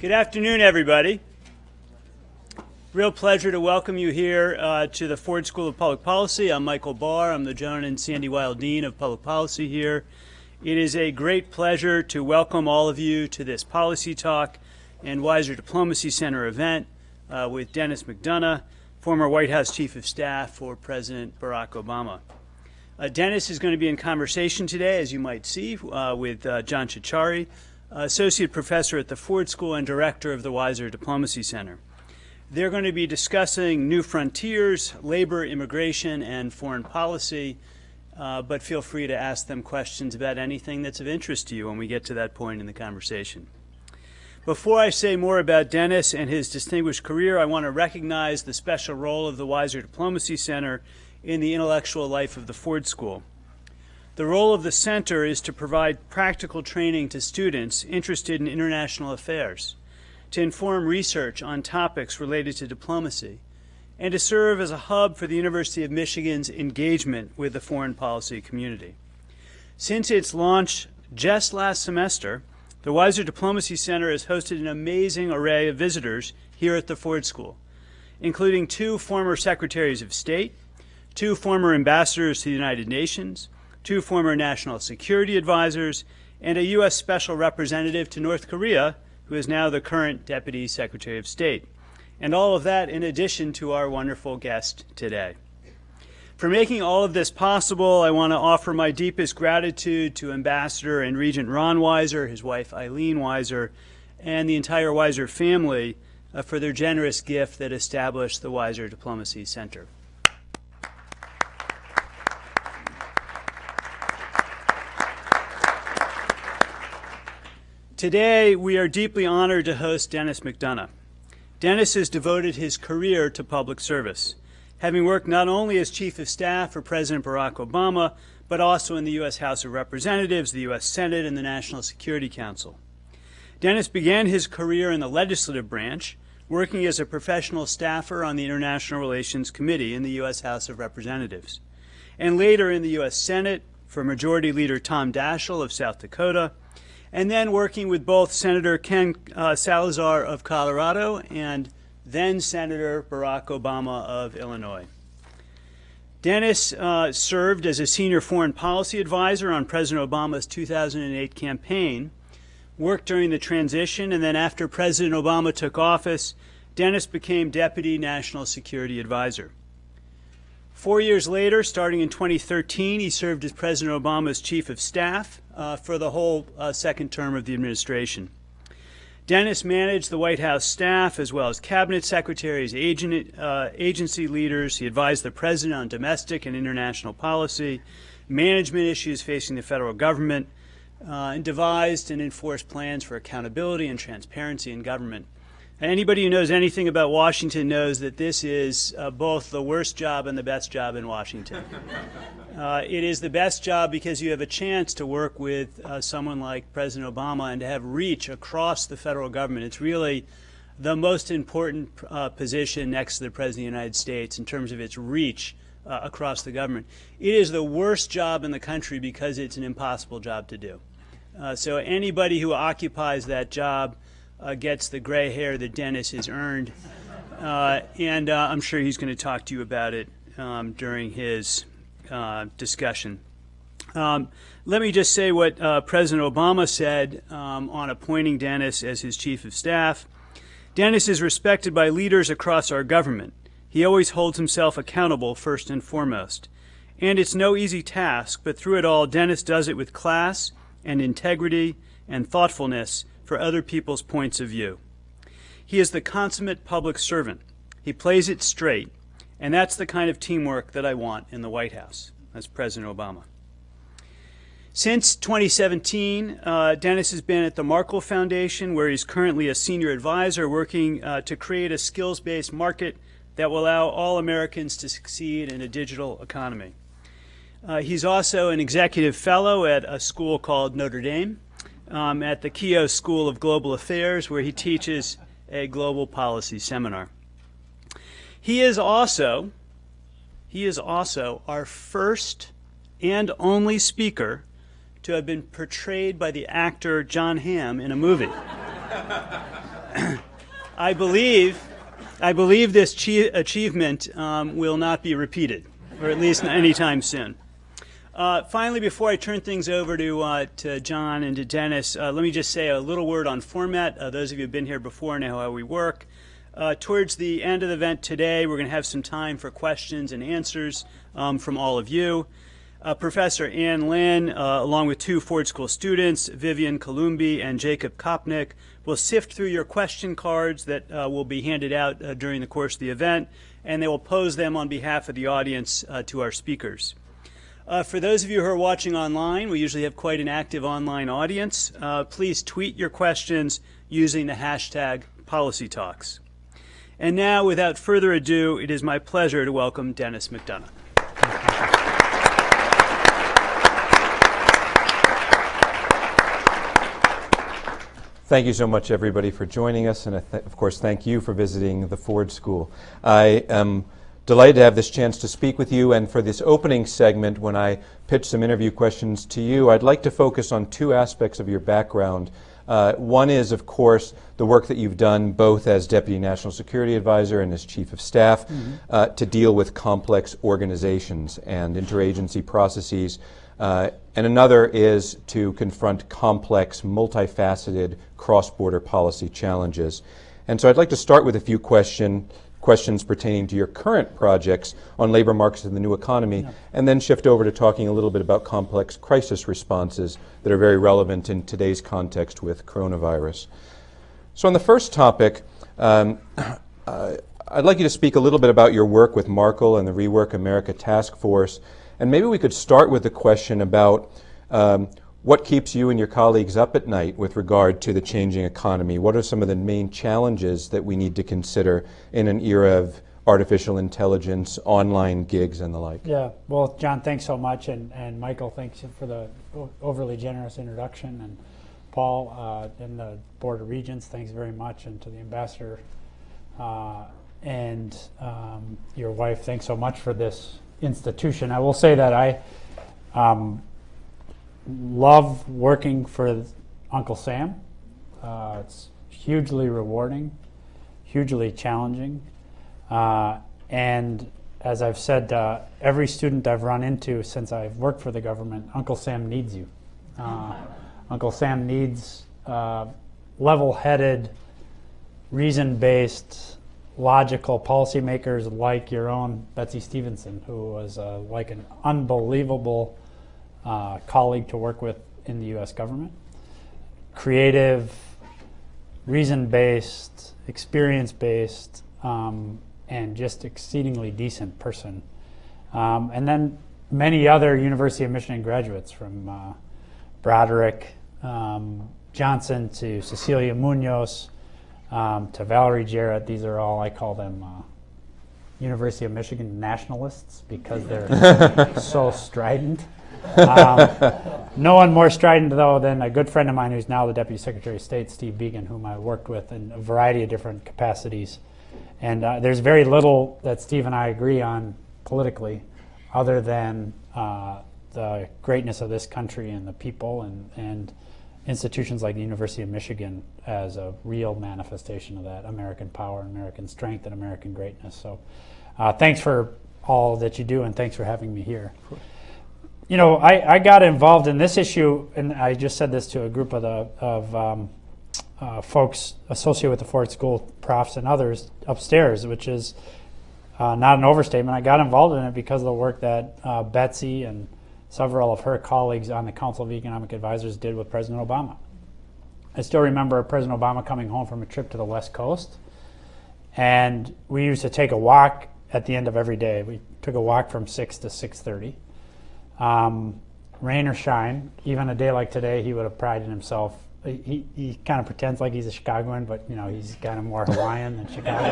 Good afternoon, everybody. Real pleasure to welcome you here uh, to the Ford School of Public Policy. I'm Michael Barr. I'm the Joan and Sandy Weill Dean of Public Policy here. It is a great pleasure to welcome all of you to this Policy Talk and Weiser Diplomacy Center event uh, with Denis McDonough, former White House Chief of Staff for President Barack Obama. Uh, Denis is going to be in conversation today, as you might see, uh, with uh, John Ciorciari, Associate Professor at the Ford School and Director of the Weiser Diplomacy Center. They're going to be discussing new frontiers, labor, immigration, and foreign policy, uh, but feel free to ask them questions about anything that's of interest to you when we get to that point in the conversation. Before I say more about Denis and his distinguished career, I want to recognize the special role of the Weiser Diplomacy Center in the intellectual life of the Ford School. The role of the center is to provide practical training to students interested in international affairs, to inform research on topics related to diplomacy, and to serve as a hub for the University of Michigan's engagement with the foreign policy community. Since its launch just last semester, the Weiser Diplomacy Center has hosted an amazing array of visitors here at the Ford School, including two former Secretaries of State, two former ambassadors to the United Nations, two former national security advisors, and a U.S. Special Representative to North Korea, who is now the current Deputy Secretary of State. And all of that in addition to our wonderful guest today. For making all of this possible, I want to offer my deepest gratitude to Ambassador and Regent Ron Weiser, his wife Eileen Weiser, and the entire Weiser family uh, for their generous gift that established the Weiser Diplomacy Center. Today, we are deeply honored to host Denis McDonough. Denis has devoted his career to public service, having worked not only as Chief of Staff for President Barack Obama, but also in the U.S. House of Representatives, the U.S. Senate, and the National Security Council. Denis began his career in the legislative branch, working as a professional staffer on the International Relations Committee in the U.S. House of Representatives, and later in the U.S. Senate for Majority Leader Tom Daschle of South Dakota, and then working with both Senator Ken uh, Salazar of Colorado and then Senator Barack Obama of Illinois. Denis uh, served as a senior foreign policy advisor on President Obama's 2008 campaign, worked during the transition, and then after President Obama took office, Denis became Deputy National Security Advisor. Four years later, starting in 2013, he served as President Obama's Chief of Staff uh, for the whole uh, second term of the administration. Denis managed the White House staff as well as cabinet secretaries, agent, uh, agency leaders. He advised the president on domestic and international policy, management issues facing the federal government, uh, and devised and enforced plans for accountability and transparency in government. Anybody who knows anything about Washington knows that this is uh, both the worst job and the best job in Washington. Uh, it is the best job because you have a chance to work with uh, someone like President Obama and to have reach across the federal government. It's really the most important uh, position next to the President of the United States in terms of its reach uh, across the government. It is the worst job in the country because it's an impossible job to do. Uh, so anybody who occupies that job uh, gets the gray hair that Denis has earned. Uh, and uh, I'm sure he's going to talk to you about it um, during his uh, discussion. Um, let me just say what uh, President Obama said um, on appointing Denis as his chief of staff. Denis is respected by leaders across our government. He always holds himself accountable first and foremost. And it's no easy task, but through it all, Denis does it with class and integrity and thoughtfulness for other people's points of view. He is the consummate public servant. He plays it straight, and that's the kind of teamwork that I want in the White House. That's President Obama. Since 2017, uh, Denis has been at the Markle Foundation, where he's currently a senior advisor working uh, to create a skills-based market that will allow all Americans to succeed in a digital economy. Uh, he's also an executive fellow at a school called Notre Dame, um, at the Keough School of Global Affairs, where he teaches a global policy seminar. He is also, he is also our first and only speaker to have been portrayed by the actor Jon Hamm in a movie. I believe, I believe this achievement um, will not be repeated, or at least anytime soon. Uh, finally, before I turn things over to, uh, to John and to Denis, uh, let me just say a little word on format. Uh, those of you who have been here before know how we work. Uh, towards the end of the event today, we're going to have some time for questions and answers um, from all of you. Uh, Professor Ann Lin, along with two Ford School students, Vivian Columbi and Jacob Kopnick, will sift through your question cards that will be handed out during the course of the event, and they will pose them on behalf of the audience to our speakers. Uh, for those of you who are watching online, we usually have quite an active online audience. Uh, please tweet your questions using the hashtag PolicyTalks. And now, without further ado, it is my pleasure to welcome Denis McDonough. Thank you so much, everybody, for joining us, and of course, thank you for visiting the Ford School. I am delighted to have this chance to speak with you. And for this opening segment, when I pitch some interview questions to you, I'd like to focus on two aspects of your background. Uh, one is, of course, the work that you've done both as Deputy National Security Advisor and as Chief of Staff mm-hmm. uh, to deal with complex organizations and interagency processes. Uh, and another is to confront complex, multifaceted, cross border policy challenges. And so I'd like to start with a few questions questions pertaining to your current projects on labor markets and the new economy, yeah. and then shift over to talking a little bit about complex crisis responses that are very relevant in today's context with coronavirus. So, on the first topic, um, uh, I'd like you to speak a little bit about your work with Markle and the Rework America Task Force, and maybe we could start with the question about um, what keeps you and your colleagues up at night with regard to the changing economy? What are some of the main challenges that we need to consider in an era of artificial intelligence, online gigs, and the like? Yeah, well, John, thanks so much. And, and Michael, thanks for the overly generous introduction. And Paul uh, and the Board of Regents, thanks very much. And to the ambassador uh, and um, your wife, thanks so much for this institution. I will say that I. Um, love working for Uncle Sam. Uh, it's hugely rewarding, hugely challenging. Uh, and as I've said, uh, every student I've run into since I've worked for the government, Uncle Sam needs you. Uh, Uncle Sam needs uh, level headed, reason based, logical policymakers like your own Betsy Stevenson, who was uh, like an unbelievable uh, colleague to work with in the US government. Creative, reason based, experience based, um, and just exceedingly decent person. Um, and then many other University of Michigan graduates from uh, Broderick um, Johnson to Cecilia Munoz um, to Valerie Jarrett. These are all, I call them uh, University of Michigan nationalists because they're so strident. Um, no one more strident, though, than a good friend of mine who's now the Deputy Secretary of State, Steve Biegun, whom I worked with in a variety of different capacities. And uh, there's very little that Steve and I agree on politically, other than uh, the greatness of this country and the people and, and institutions like the University of Michigan as a real manifestation of that American power, American strength, and American greatness. So uh, thanks for all that you do, and thanks for having me here you know, I, I got involved in this issue, and I just said this to a group of the of um, uh, folks associated with the Ford School, profs and others upstairs, which is uh, not an overstatement. I got involved in it because of the work that uh, Betsy and several of her colleagues on the Council of Economic Advisors did with President Obama. I still remember President Obama coming home from a trip to the West Coast, and we used to take a walk at the end of every day. We took a walk from six to six thirty um, rain or shine, even a day like today, he would have prided himself. He, he kind of pretends like he's a Chicagoan, but you know he's kind of more Hawaiian than Chicago.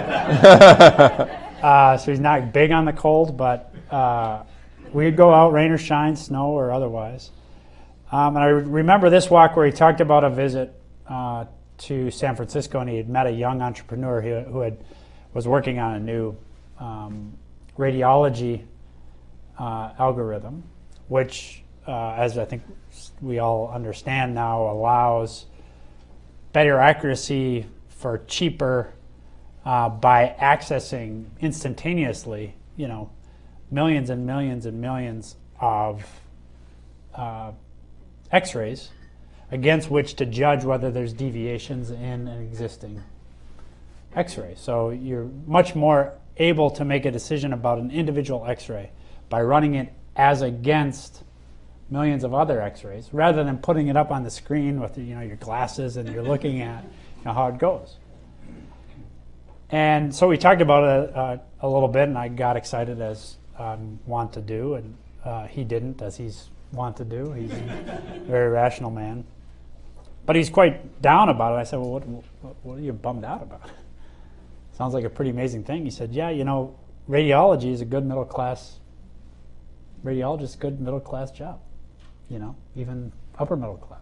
uh, so he's not big on the cold, but uh, we'd go out, rain or shine, snow or otherwise. Um, and I remember this walk where he talked about a visit uh, to San Francisco, and he had met a young entrepreneur who, who had was working on a new um, radiology uh, algorithm which, uh, as I think we all understand now, allows better accuracy for cheaper uh, by accessing instantaneously, you know, millions and millions and millions of uh, x-rays against which to judge whether there's deviations in an existing x-ray. So you're much more able to make a decision about an individual x-ray by running it as against millions of other x-rays rather than putting it up on the screen with you know your glasses and you're looking at you know, how it goes. And so we talked about it uh, a little bit and I got excited as I want to do and uh, he didn't as he's want to do. He's a very rational man. But he's quite down about it. I said, well, what, what, what are you bummed out about? Sounds like a pretty amazing thing. He said, yeah, you know, radiology is a good middle class, radiologist, good middle class job, you know, even upper middle class.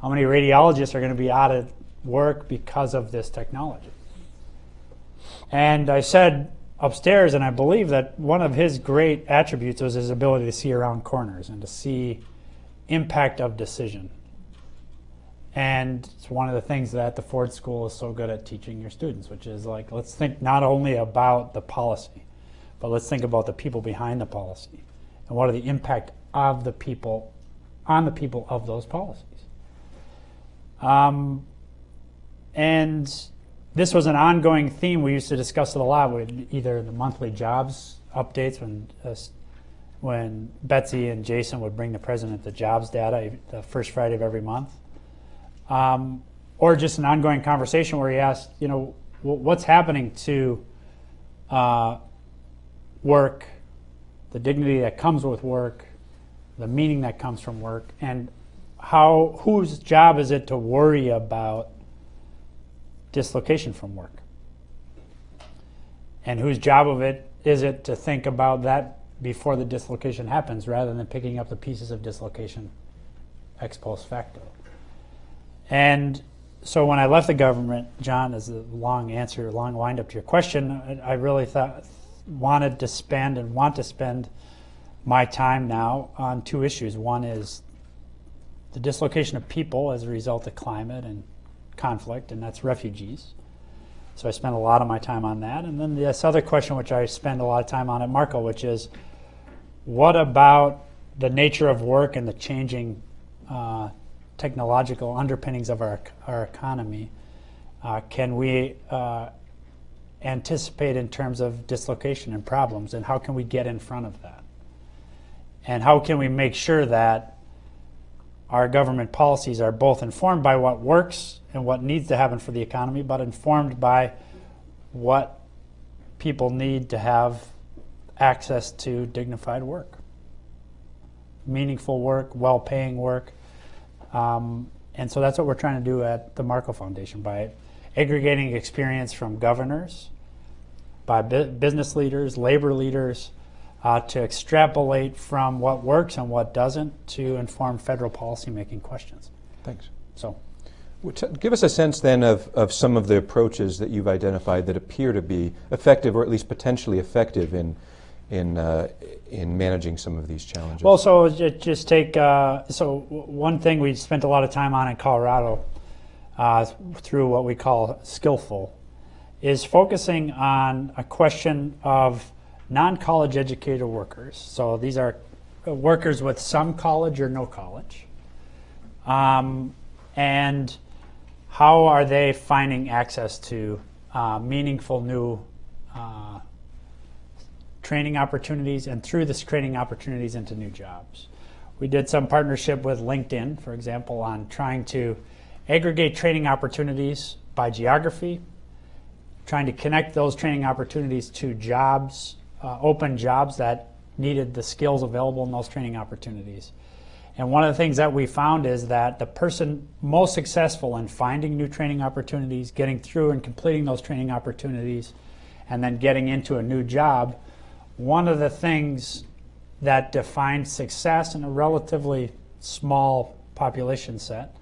How many radiologists are going to be out of work because of this technology? And I said upstairs, and I believe that one of his great attributes was his ability to see around corners and to see impact of decision. And it's one of the things that the Ford School is so good at teaching your students, which is like, let's think not only about the policy, but let's think about the people behind the policy and what are the impact of the people on the people of those policies. Um, and this was an ongoing theme we used to discuss it a lot with either the monthly jobs updates when uh, when Betsy and Jason would bring the president the jobs data the first Friday of every month um, or just an ongoing conversation where he asked, you know, what's happening to uh, work, the dignity that comes with work, the meaning that comes from work, and how whose job is it to worry about dislocation from work? And whose job of it is it to think about that before the dislocation happens rather than picking up the pieces of dislocation ex post facto? And so when I left the government, John, as a long answer, long wind up to your question, I, I really thought wanted to spend and want to spend my time now on two issues. One is the dislocation of people as a result of climate and conflict, and that's refugees. So I spend a lot of my time on that. And then this other question, which I spend a lot of time on at Markle, which is what about the nature of work and the changing uh, technological underpinnings of our, our economy uh, can we uh, anticipate in terms of dislocation and problems, and how can we get in front of that? And how can we make sure that our government policies are both informed by what works and what needs to happen for the economy, but informed by what people need to have access to dignified work, meaningful work, well paying work, um, and so that's what we're trying to do at the Markle Foundation by aggregating experience from governors, by bu business leaders, labor leaders, uh, to extrapolate from what works and what doesn't to inform federal policymaking questions. Thanks. So, give us a sense then of, of some of the approaches that you've identified that appear to be effective or at least potentially effective in in uh, in managing some of these challenges? Well, so just take uh, so one thing we spent a lot of time on in Colorado uh, through what we call skillful is focusing on a question of non-college educated workers. So these are workers with some college or no college, um, and how are they finding access to uh, meaningful new uh, training opportunities and through this training opportunities into new jobs. We did some partnership with LinkedIn, for example, on trying to aggregate training opportunities by geography, trying to connect those training opportunities to jobs, uh, open jobs that needed the skills available in those training opportunities. And one of the things that we found is that the person most successful in finding new training opportunities, getting through and completing those training opportunities, and then getting into a new job one of the things that defined success in a relatively small population set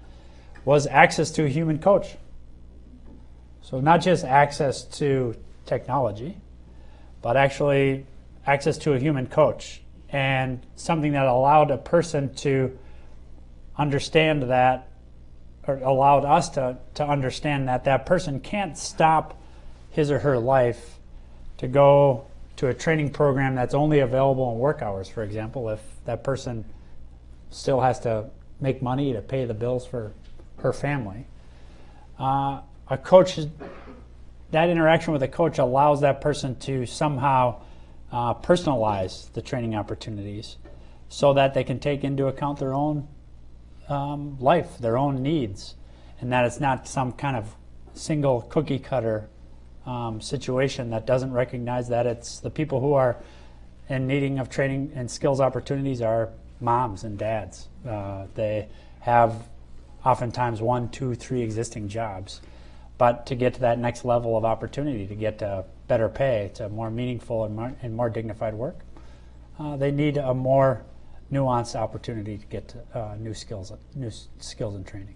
was access to a human coach. So not just access to technology, but actually access to a human coach and something that allowed a person to understand that or allowed us to, to understand that that person can't stop his or her life to go to a training program that's only available in work hours, for example, if that person still has to make money to pay the bills for her family. Uh, a coach, that interaction with a coach allows that person to somehow uh, personalize the training opportunities so that they can take into account their own um, life, their own needs, and that it's not some kind of single cookie cutter um, situation that doesn't recognize that it's the people who are in needing of training and skills opportunities are moms and dads. Uh, they have oftentimes one, two, three existing jobs. But to get to that next level of opportunity, to get to better pay, to more meaningful and more, and more dignified work, uh, they need a more nuanced opportunity to get to, uh, new skills, new skills and training.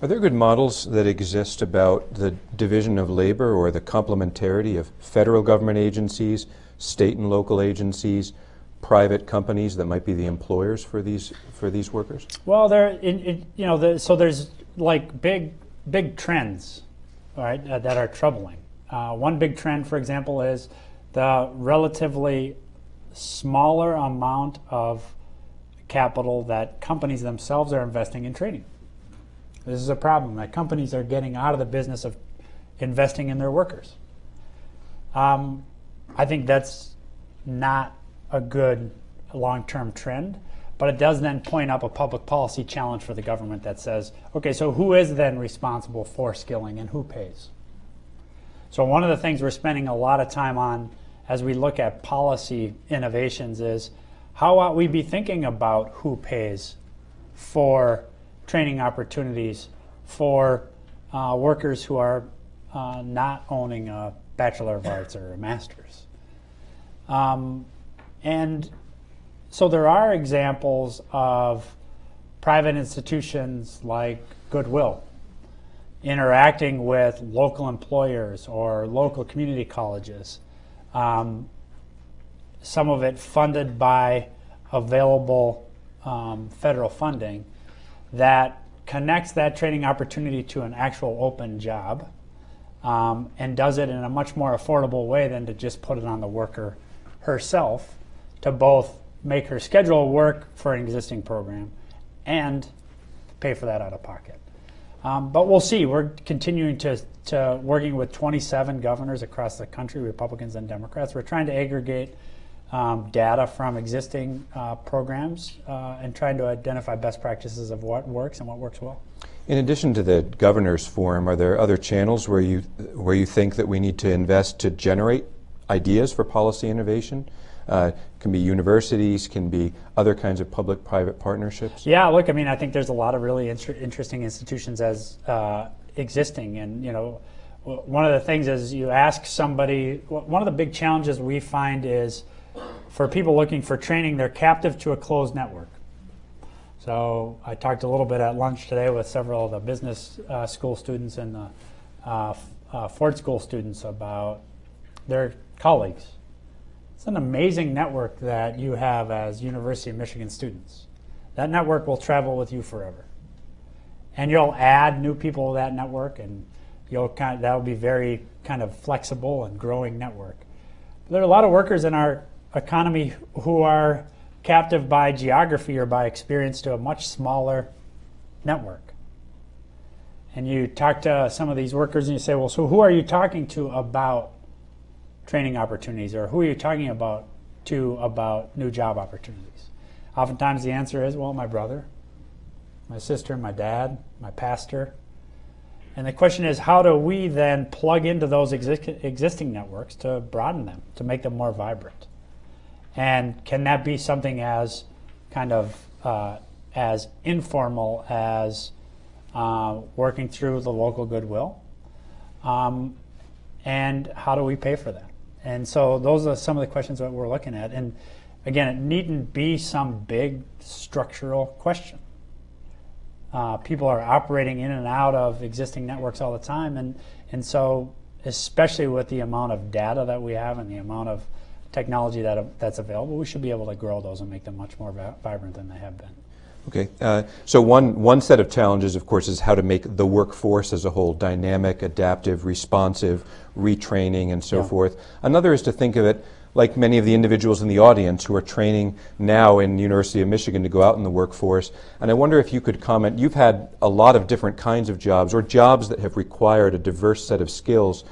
Are there good models that exist about the division of labor or the complementarity of federal government agencies, state and local agencies, private companies that might be the employers for these for these workers? Well, there, you know, the, so there's like big, big trends, right, uh, that are troubling. Uh, one big trend, for example, is the relatively smaller amount of capital that companies themselves are investing in training. This is a problem that companies are getting out of the business of investing in their workers. Um, I think that's not a good long-term trend, but it does then point up a public policy challenge for the government that says, okay, so who is then responsible for skilling and who pays? So one of the things we're spending a lot of time on as we look at policy innovations is how ought we be thinking about who pays for training opportunities for uh, workers who are uh, not owning a Bachelor of Arts or a Master's. Um, and so there are examples of private institutions like Goodwill interacting with local employers or local community colleges. Um, some of it funded by available um, federal funding that connects that training opportunity to an actual open job um, and does it in a much more affordable way than to just put it on the worker herself to both make her schedule work for an existing program and pay for that out of pocket. Um, but we'll see. We're continuing to, to working with 27 governors across the country, Republicans and Democrats. We're trying to aggregate um, data from existing uh, programs uh, and trying to identify best practices of what works and what works well. In addition to the governors forum, are there other channels where you where you think that we need to invest to generate ideas for policy innovation? Uh, can be universities, can be other kinds of public-private partnerships. Yeah, look, I mean, I think there's a lot of really inter- interesting institutions as uh, existing, and you know, one of the things is you ask somebody. One of the big challenges we find is for people looking for training, they're captive to a closed network. So I talked a little bit at lunch today with several of the business uh, school students and the uh, uh, Ford School students about their colleagues. It's an amazing network that you have as University of Michigan students. That network will travel with you forever. And you'll add new people to that network and you'll kind of, that'll be very kind of flexible and growing network. There are a lot of workers in our economy who are captive by geography or by experience to a much smaller network. And you talk to some of these workers and you say, well, so who are you talking to about training opportunities or who are you talking about to about new job opportunities? Oftentimes the answer is, well, my brother, my sister, my dad, my pastor. And the question is, how do we then plug into those exi- existing networks to broaden them, to make them more vibrant? And can that be something as kind of uh, as informal as uh, working through the local goodwill? Um, and how do we pay for that? And so those are some of the questions that we're looking at. And again, it needn't be some big structural question. Uh, people are operating in and out of existing networks all the time, and and so especially with the amount of data that we have and the amount of technology that that's available, we should be able to grow those and make them much more vibrant than they have been. Okay, uh, so one, one set of challenges, of course, is how to make the workforce as a whole dynamic, adaptive, responsive, retraining, and so Yeah. forth. Another is to think of it like many of the individuals in the audience who are training now in the University of Michigan to go out in the workforce. And I wonder if you could comment, you've had a lot of different kinds of jobs or jobs that have required a diverse set of skills.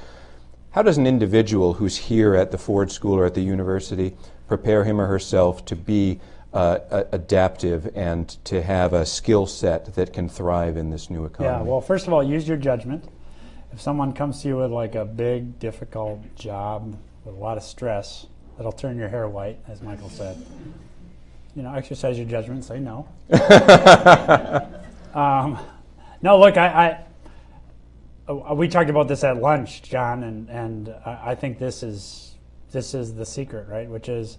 How does an individual who's here at the Ford School or at the university prepare him or herself to be uh, adaptive and to have a skill set that can thrive in this new economy? Yeah, well, first of all, use your judgment. If someone comes to you with like a big, difficult job with a lot of stress that'll turn your hair white, as Michael said, you know, exercise your judgment. Say no. um, no, look, I, I uh, we talked about this at lunch, John, and and I, I think this is this is the secret, right? Which is,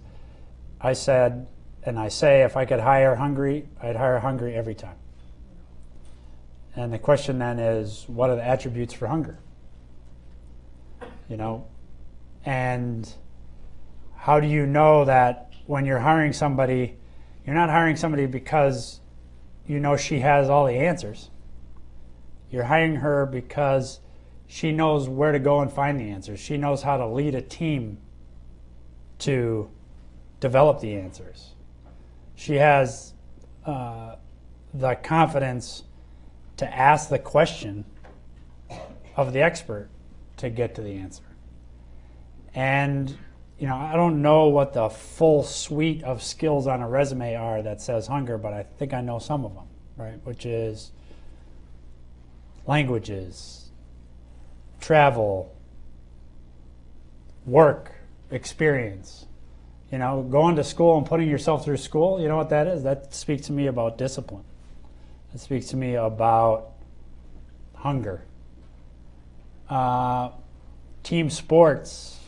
I said, and I say, if I could hire hungry, I'd hire hungry every time. And the question then is, what are the attributes for hunger? You know, and how do you know that when you're hiring somebody, you're not hiring somebody because you know she has all the answers. You're hiring her because she knows where to go and find the answers. She knows how to lead a team to develop the answers. She has uh, the confidence to ask the question of the expert to get to the answer. And you know, I don't know what the full suite of skills on a resume are that says hunger, but I think I know some of them, right? Which is languages, travel, work, experience. You know, going to school and putting yourself through school, you know what that is? That speaks to me about discipline. That speaks to me about hunger. Uh, team sports,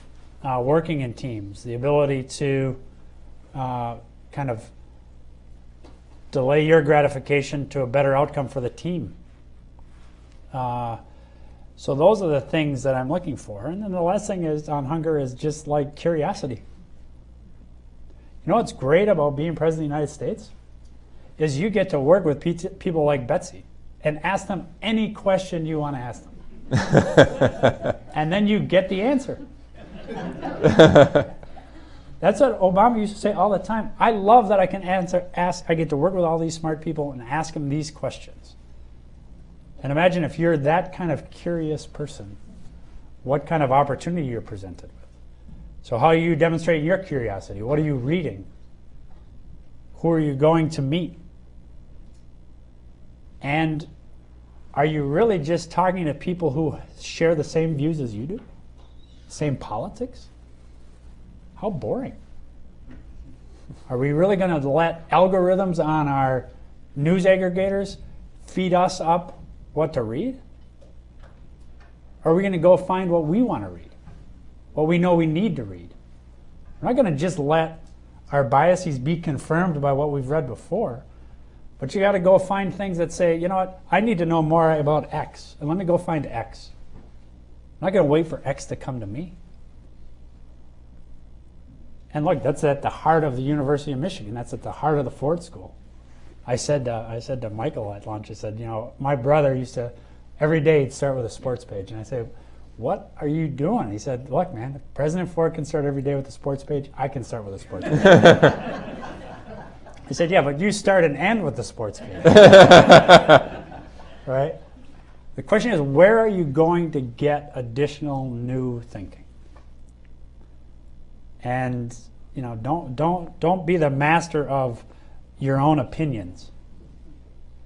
uh, working in teams, the ability to uh, kind of delay your gratification to a better outcome for the team. Uh, so those are the things that I'm looking for. And then the last thing is on hunger is just like curiosity. You know what's great about being president of the United States? Is you get to work with people like Betsy and ask them any question you want to ask them. and then you get the answer. That's what Obama used to say all the time. I love that I can answer, ask, I get to work with all these smart people and ask them these questions. And imagine if you're that kind of curious person, what kind of opportunity you're presented. So, how are you demonstrating your curiosity? What are you reading? Who are you going to meet? And are you really just talking to people who share the same views as you do? Same politics? How boring. Are we really going to let algorithms on our news aggregators feed us up what to read? Or are we going to go find what we want to read? What we know we need to read? We're not going to just let our biases be confirmed by what we've read before. But you got to go find things that say, you know what, I need to know more about X, and let me go find X. I'm not going to wait for X to come to me. And look, that's at the heart of the University of Michigan. That's at the heart of the Ford School. I said, uh, I said to Michael at lunch, I said, you know, my brother used to every day he'd start with a sports page, and I said, what are you doing? He said, look, man, if President Ford can start every day with a sports page, I can start with a sports page. I said, yeah, but you start and end with the sports page. right? The question is, where are you going to get additional new thinking? And you know, don't don't don't be the master of your own opinions.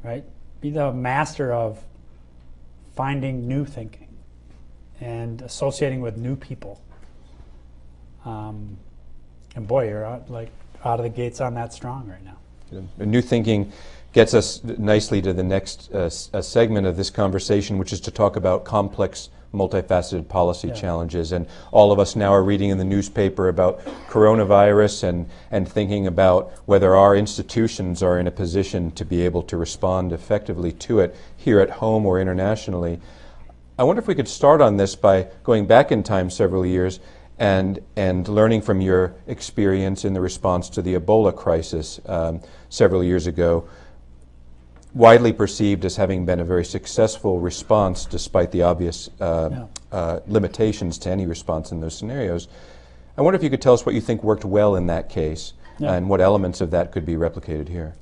Right? Be the master of finding new thinking and associating with new people. Um, and boy, you're out, like out of the gates on that strong right now. Uh, New thinking gets us nicely to the next uh, s- uh, segment of this conversation, which is to talk about complex, multifaceted policy Yeah. challenges. And all of us now are reading in the newspaper about coronavirus and, and thinking about whether our institutions are in a position to be able to respond effectively to it here at home or internationally. I wonder if we could start on this by going back in time several years and, and learning from your experience in the response to the Ebola crisis um, several years ago. widely perceived as having been a very successful response despite the obvious uh, Yeah. uh, limitations to any response in those scenarios. I wonder if you could tell us what you think worked well in that case Yeah. and what elements of that could be replicated here.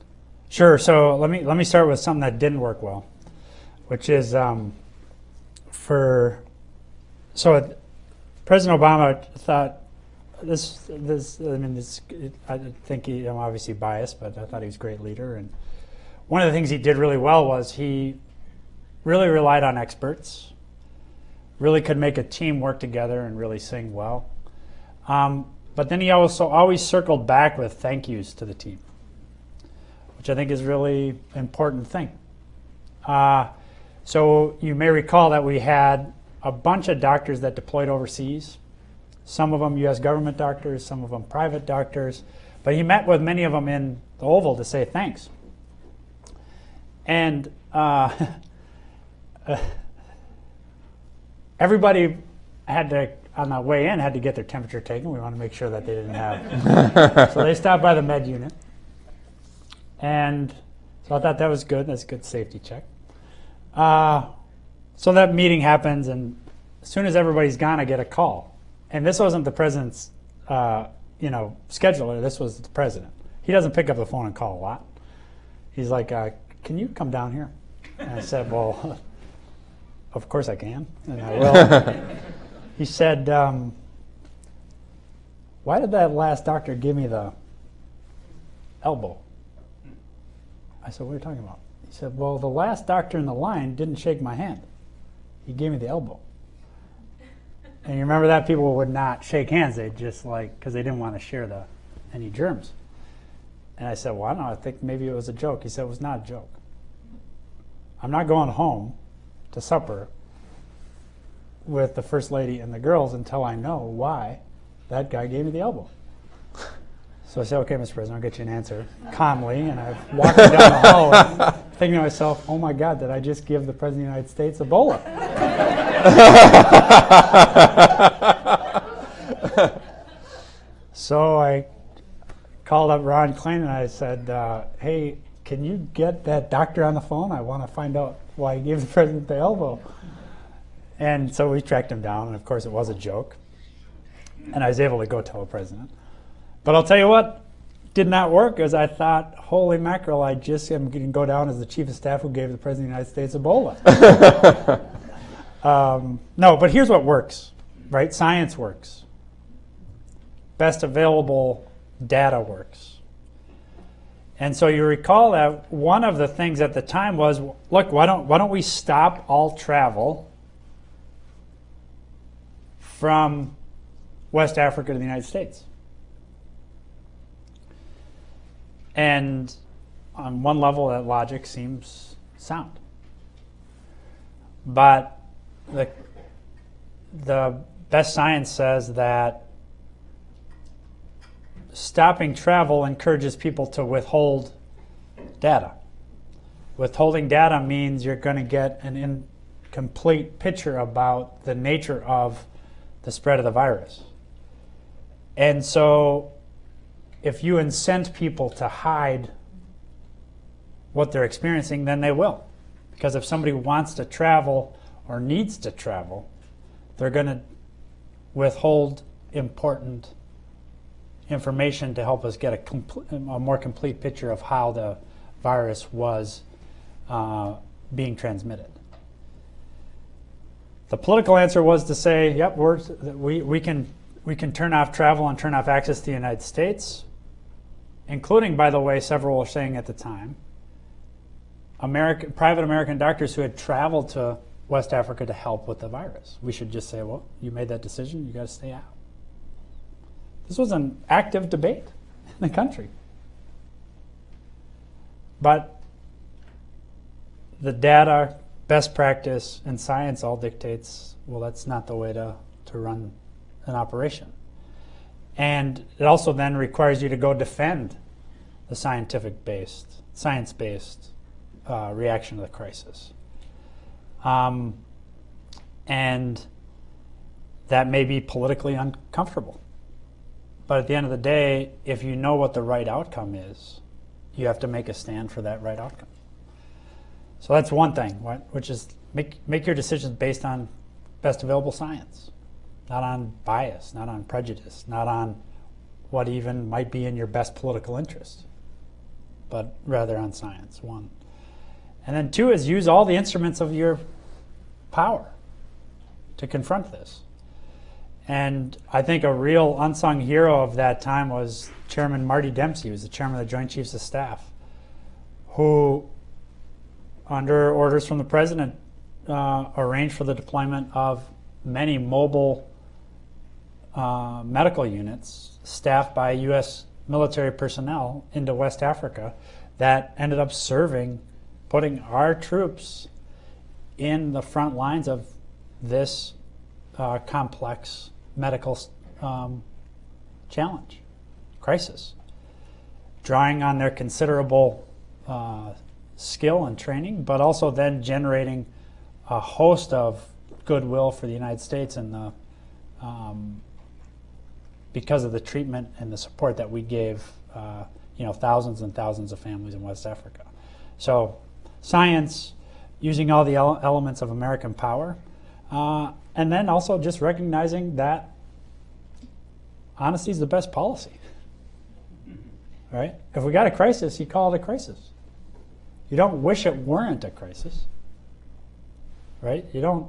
Sure. So let me let me start with something that didn't work well, which is um, for so it, President Obama thought this this I mean this I think he, I'm obviously biased, but I thought he was a great leader and one of the things he did really well was he really relied on experts, really could make a team work together and really sing well. Um, but then he also always circled back with thank yous to the team which I think is really important thing. Uh, so you may recall that we had a bunch of doctors that deployed overseas. Some of them U.S. government doctors, some of them private doctors. But he met with many of them in the Oval to say thanks. And uh, everybody had to, on the way in, had to get their temperature taken. We want to make sure that they didn't have. so they stopped by the med unit. And so I thought that was good. That's a good safety check. Uh, so that meeting happens, and as soon as everybody's gone, I get a call. And this wasn't the president's, uh, you know, scheduler. This was the president. He doesn't pick up the phone and call a lot. He's like, uh, "Can you come down here?" And I said, "Well, of course I can, and I will." he said, um, "Why did that last doctor give me the elbow?" I said, What are you talking about? He said, Well, the last doctor in the line didn't shake my hand. He gave me the elbow. And you remember that people would not shake hands. They just like, because they didn't want to share the any germs. And I said, Well, I don't know. I think maybe it was a joke. He said, It was not a joke. I'm not going home to supper with the first lady and the girls until I know why that guy gave me the elbow. So I said, okay, Mr. President, I'll get you an answer calmly. And I'm walking down the hall thinking to myself, oh my God, did I just give the President of the United States Ebola? so I called up Ron Klain and I said, uh, hey, can you get that doctor on the phone? I want to find out why he gave the President the elbow. And so we tracked him down, and of course it was a joke. And I was able to go tell the President. But I'll tell you what did not work is I thought, holy mackerel, I just am going to go down as the chief of staff who gave the President of the United States Ebola. um, no, but here's what works, right? Science works. Best available data works. And so you recall that one of the things at the time was, look, why don't, why don't we stop all travel from West Africa to the United States? And on one level, that logic seems sound. But the, the best science says that stopping travel encourages people to withhold data. Withholding data means you're going to get an incomplete picture about the nature of the spread of the virus. And so if you incent people to hide what they're experiencing, then they will. Because if somebody wants to travel or needs to travel, they're going to withhold important information to help us get a, a more complete picture of how the virus was uh, being transmitted. The political answer was to say, yep, we, we, can, we can turn off travel and turn off access to the United States, including, by the way, several were saying at the time, American, private American doctors who had traveled to West Africa to help with the virus. We should just say, well, you made that decision, you got to stay out. This was an active debate in the country. But the data, best practice, and science all dictates, well, that's not the way to, to run an operation. And it also then requires you to go defend the scientific based, science based uh, reaction to the crisis. Um, and that may be politically uncomfortable. But at the end of the day, if you know what the right outcome is, you have to make a stand for that right outcome. So that's one thing, which is make, make your decisions based on best available science, not on bias, not on prejudice, not on what even might be in your best political interest, but rather on science, one. And then two is use all the instruments of your power to confront this. And I think a real unsung hero of that time was Chairman Marty Dempsey, who was the chairman of the Joint Chiefs of Staff, who, under orders from the president, uh, arranged for the deployment of many mobile uh, medical units staffed by U.S. military personnel into West Africa that ended up serving, putting our troops in the front lines of this uh, complex medical um, challenge, crisis, drawing on their considerable uh, skill and training, but also then generating a host of goodwill for the United States and the um, because of the treatment and the support that we gave, uh, you know, thousands and thousands of families in West Africa. So, science, using all the ele elements of American power, uh, and then also just recognizing that honesty is the best policy. Right? If we got a crisis, you call it a crisis. You don't wish it weren't a crisis. Right? You don't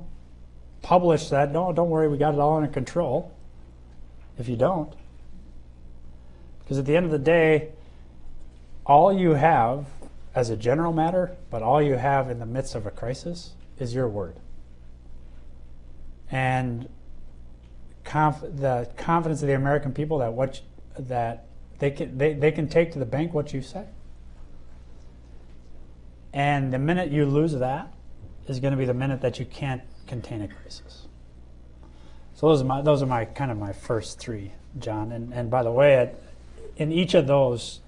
publish that, no, don't worry, we got it all under control. If you don't. Because at the end of the day, all you have as a general matter, but all you have in the midst of a crisis is your word. And conf the confidence of the American people that what that they can they, they can take to the bank what you say. And the minute you lose that is going to be the minute that you can't contain a crisis. So those are my those are my kind of my first three, John. And and by the way, in each of those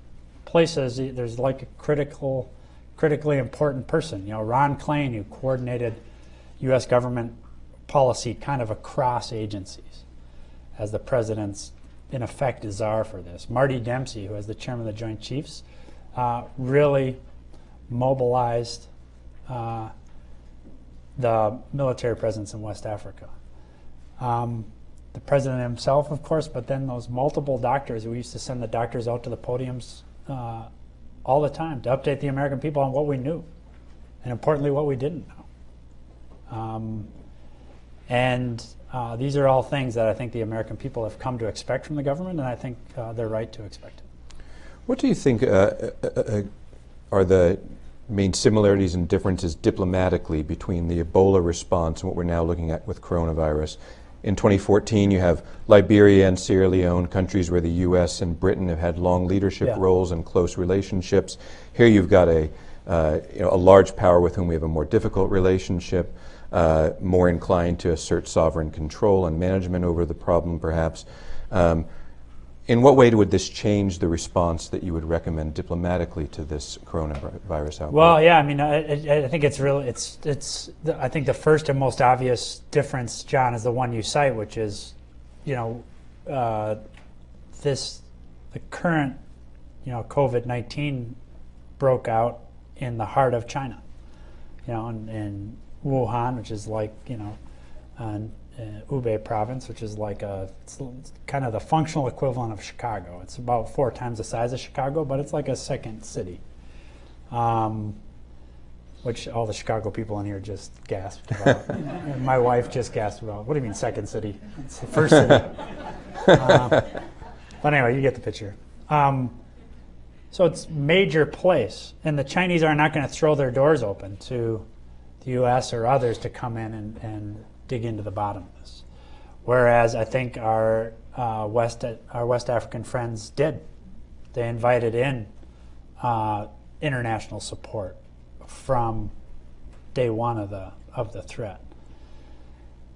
places, there's like a critical, critically important person. You know, Ron Klain, who coordinated U.S. government policy kind of across agencies, as the president's in effect czar for this. Marty Dempsey, who is the chairman of the Joint Chiefs, uh, really mobilized uh, the military presence in West Africa. Um, the president himself, of course, but then those multiple doctors. We used to send the doctors out to the podiums uh, all the time to update the American people on what we knew, and importantly, what we didn't know. Um, and uh, these are all things that I think the American people have come to expect from the government, and I think uh, they're right to expect it. What do you think uh, uh, uh, are the main similarities and differences diplomatically between the Ebola response and what we're now looking at with coronavirus? In 2014, you have Liberia and Sierra Leone, countries where the U.S. and Britain have had long leadership yeah. roles and close relationships. Here you've got a, uh, you know, a large power with whom we have a more difficult relationship, uh, more inclined to assert sovereign control and management over the problem, perhaps. Um, in what way would this change the response that you would recommend diplomatically to this coronavirus outbreak? Well, yeah, I mean, I, I think it's really, it's, it's. I think the first and most obvious difference, John, is the one you cite, which is, you know, uh, this, the current, you know, COVID nineteen broke out in the heart of China, you know, in, in Wuhan, which is like, you know, uh, Hubei province, which is like a, it's kind of the functional equivalent of Chicago. It's about four times the size of Chicago, but it's like a second city. Um, which all the Chicago people in here just gasped about. my wife just gasped about. What do you mean second city? It's the first city. uh, but anyway, you get the picture. Um, so it's major place, and the Chinese are not going to throw their doors open to the U.S. or others to come in and, and dig into the bottom of this. Whereas I think our uh, West our West African friends did. They invited in uh, international support from day one of the of the threat.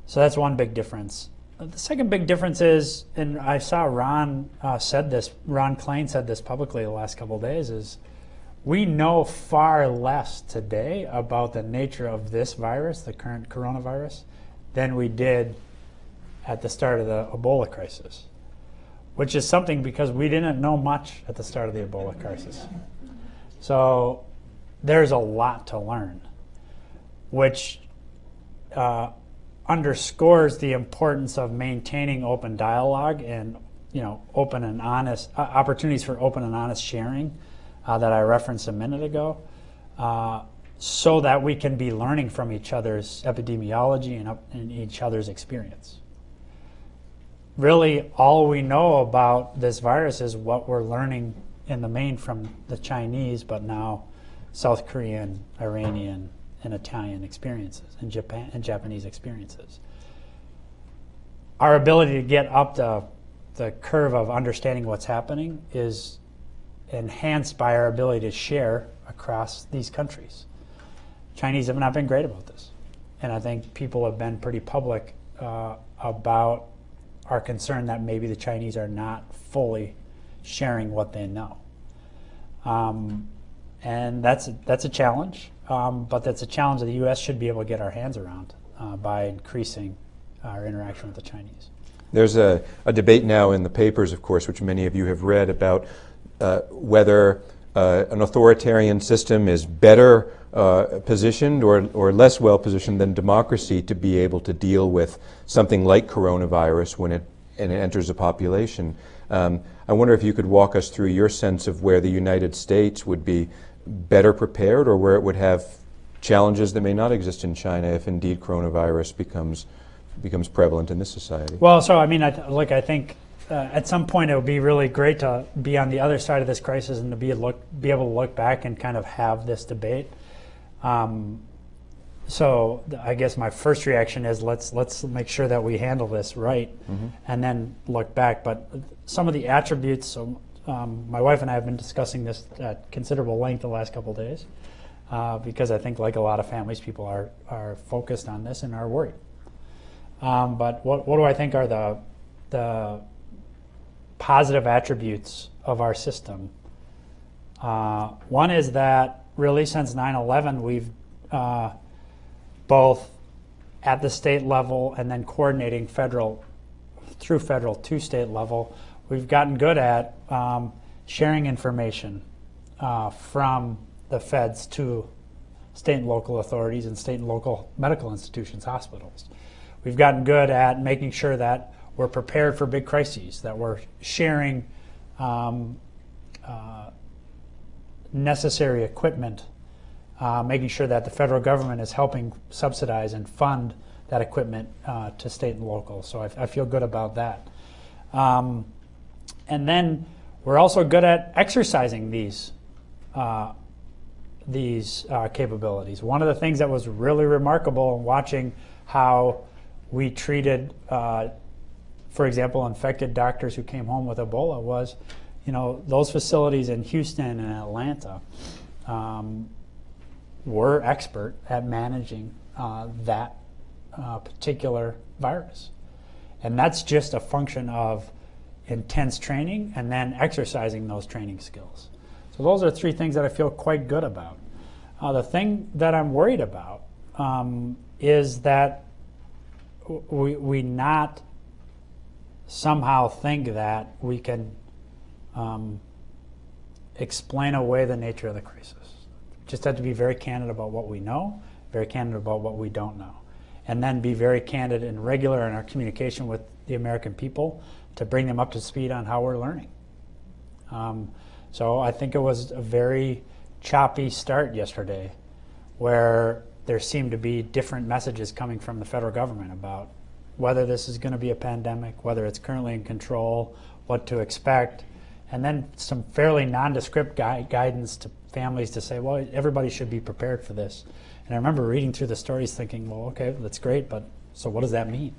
So that's one big difference. The second big difference is, and I saw Ron uh, said this. Ron Klain said this publicly the last couple days. Is we know far less today about the nature of this virus, the current coronavirus, than we did at the start of the Ebola crisis, which is something because we didn't know much at the start of the Ebola crisis. So there's a lot to learn which uh, underscores the importance of maintaining open dialogue and you know open and honest uh, opportunities for open and honest sharing uh, that I referenced a minute ago, uh, so that we can be learning from each other's epidemiology and, and each other's experience. Really, all we know about this virus is what we're learning in the main from the Chinese, but now South Korean, Iranian, and Italian experiences and Japan and Japanese experiences. Our ability to get up the the curve of understanding what's happening is enhanced by our ability to share across these countries. Chinese have not been great about this, and I think people have been pretty public uh, about our concern that maybe the Chinese are not fully sharing what they know. Um, and that's a, that's a challenge, um, but that's a challenge that the U.S. should be able to get our hands around uh, by increasing our interaction with the Chinese. There's a, a, debate now in the papers, of course, which many of you have read, about uh, whether an authoritarian system is better uh, positioned or, or less well positioned than democracy to be able to deal with something like coronavirus when it, and it enters a population. Um, I wonder if you could walk us through your sense of where the United States would be better prepared or where it would have challenges that may not exist in China if indeed coronavirus becomes becomes prevalent in this society. Well, so I mean, I I think uh, at some point it would be really great to be on the other side of this crisis and to be look be able to look back and kind of have this debate. Um, so I guess my first reaction is let's let's make sure that we handle this right, mm-hmm. and then look back. But some of the attributes. So um, my wife and I have been discussing this at considerable length the last couple days, uh, because I think like a lot of families, people are are focused on this and are worried. Um, but what what do I think are the the positive attributes of our system? Uh, one is that really since 9/11 we've uh, both at the state level and then coordinating federal through federal to state level, we've gotten good at um, sharing information uh, from the feds to state and local authorities and state and local medical institutions, hospitals. We've gotten good at making sure that we're prepared for big crises, that we're sharing um, uh, necessary equipment uh, making sure that the federal government is helping subsidize and fund that equipment uh, to state and local. So I, I feel good about that. Um, and then we're also good at exercising these uh, these uh, capabilities. One of the things that was really remarkable in watching how we treated, uh, for example, infected doctors who came home with Ebola was, you know, those facilities in Houston and Atlanta. Um, were expert at managing uh, that uh, particular virus. And that's just a function of intense training and then exercising those training skills. So those are three things that I feel quite good about. Uh, the thing that I'm worried about um, is that we, we not somehow think that we can um, explain away the nature of the crisis just have to be very candid about what we know, very candid about what we don't know, and then be very candid and regular in our communication with the American people to bring them up to speed on how we're learning. Um, so I think it was a very choppy start yesterday where there seemed to be different messages coming from the federal government about whether this is going to be a pandemic, whether it's currently in control, what to expect, and then some fairly nondescript gui- guidance to families to say, well, everybody should be prepared for this. And I remember reading through the stories thinking, well, okay, that's great, but so what does that mean?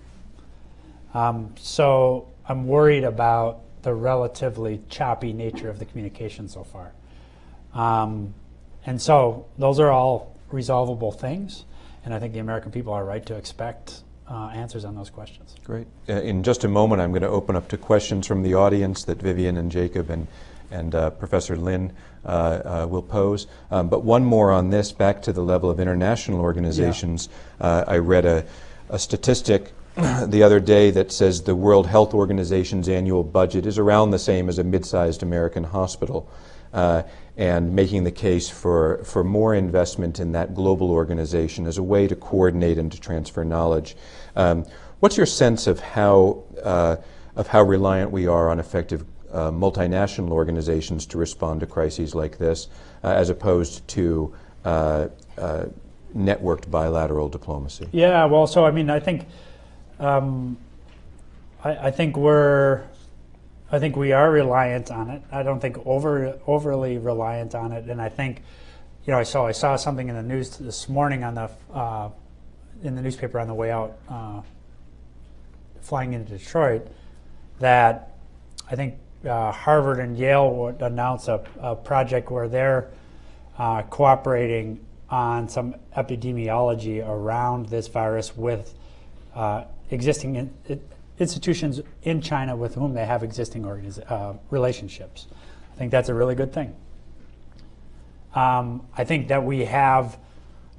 Um, so I'm worried about the relatively choppy nature of the communication so far. Um, and so those are all resolvable things, and I think the American people are right to expect uh, answers on those questions. Great. Uh, in just a moment, I'm going to open up to questions from the audience that Vivian and Jacob and and uh, Professor Lin uh, uh, will pose. Um, but one more on this, back to the level of international organizations. Yeah. Uh, I read a, a statistic the other day that says the World Health Organization's annual budget is around the same as a mid sized American hospital. And making the case for, for more investment in that global organization as a way to coordinate and to transfer knowledge. Um, what's your sense of how, uh, of how reliant we are on effective uh, multinational organizations to respond to crises like this, uh, as opposed to uh, uh, networked bilateral diplomacy? Yeah, well, so I mean, I think, um, I, I think we're, I think we are reliant on it. I don't think over overly reliant on it, and I think, you know, I saw I saw something in the news this morning on the uh, in the newspaper on the way out, uh, flying into Detroit, that I think uh, Harvard and Yale would announce a, a project where they're uh, cooperating on some epidemiology around this virus with uh, existing in, institutions in China with whom they have existing uh, relationships. I think that's a really good thing. Um, I think that we have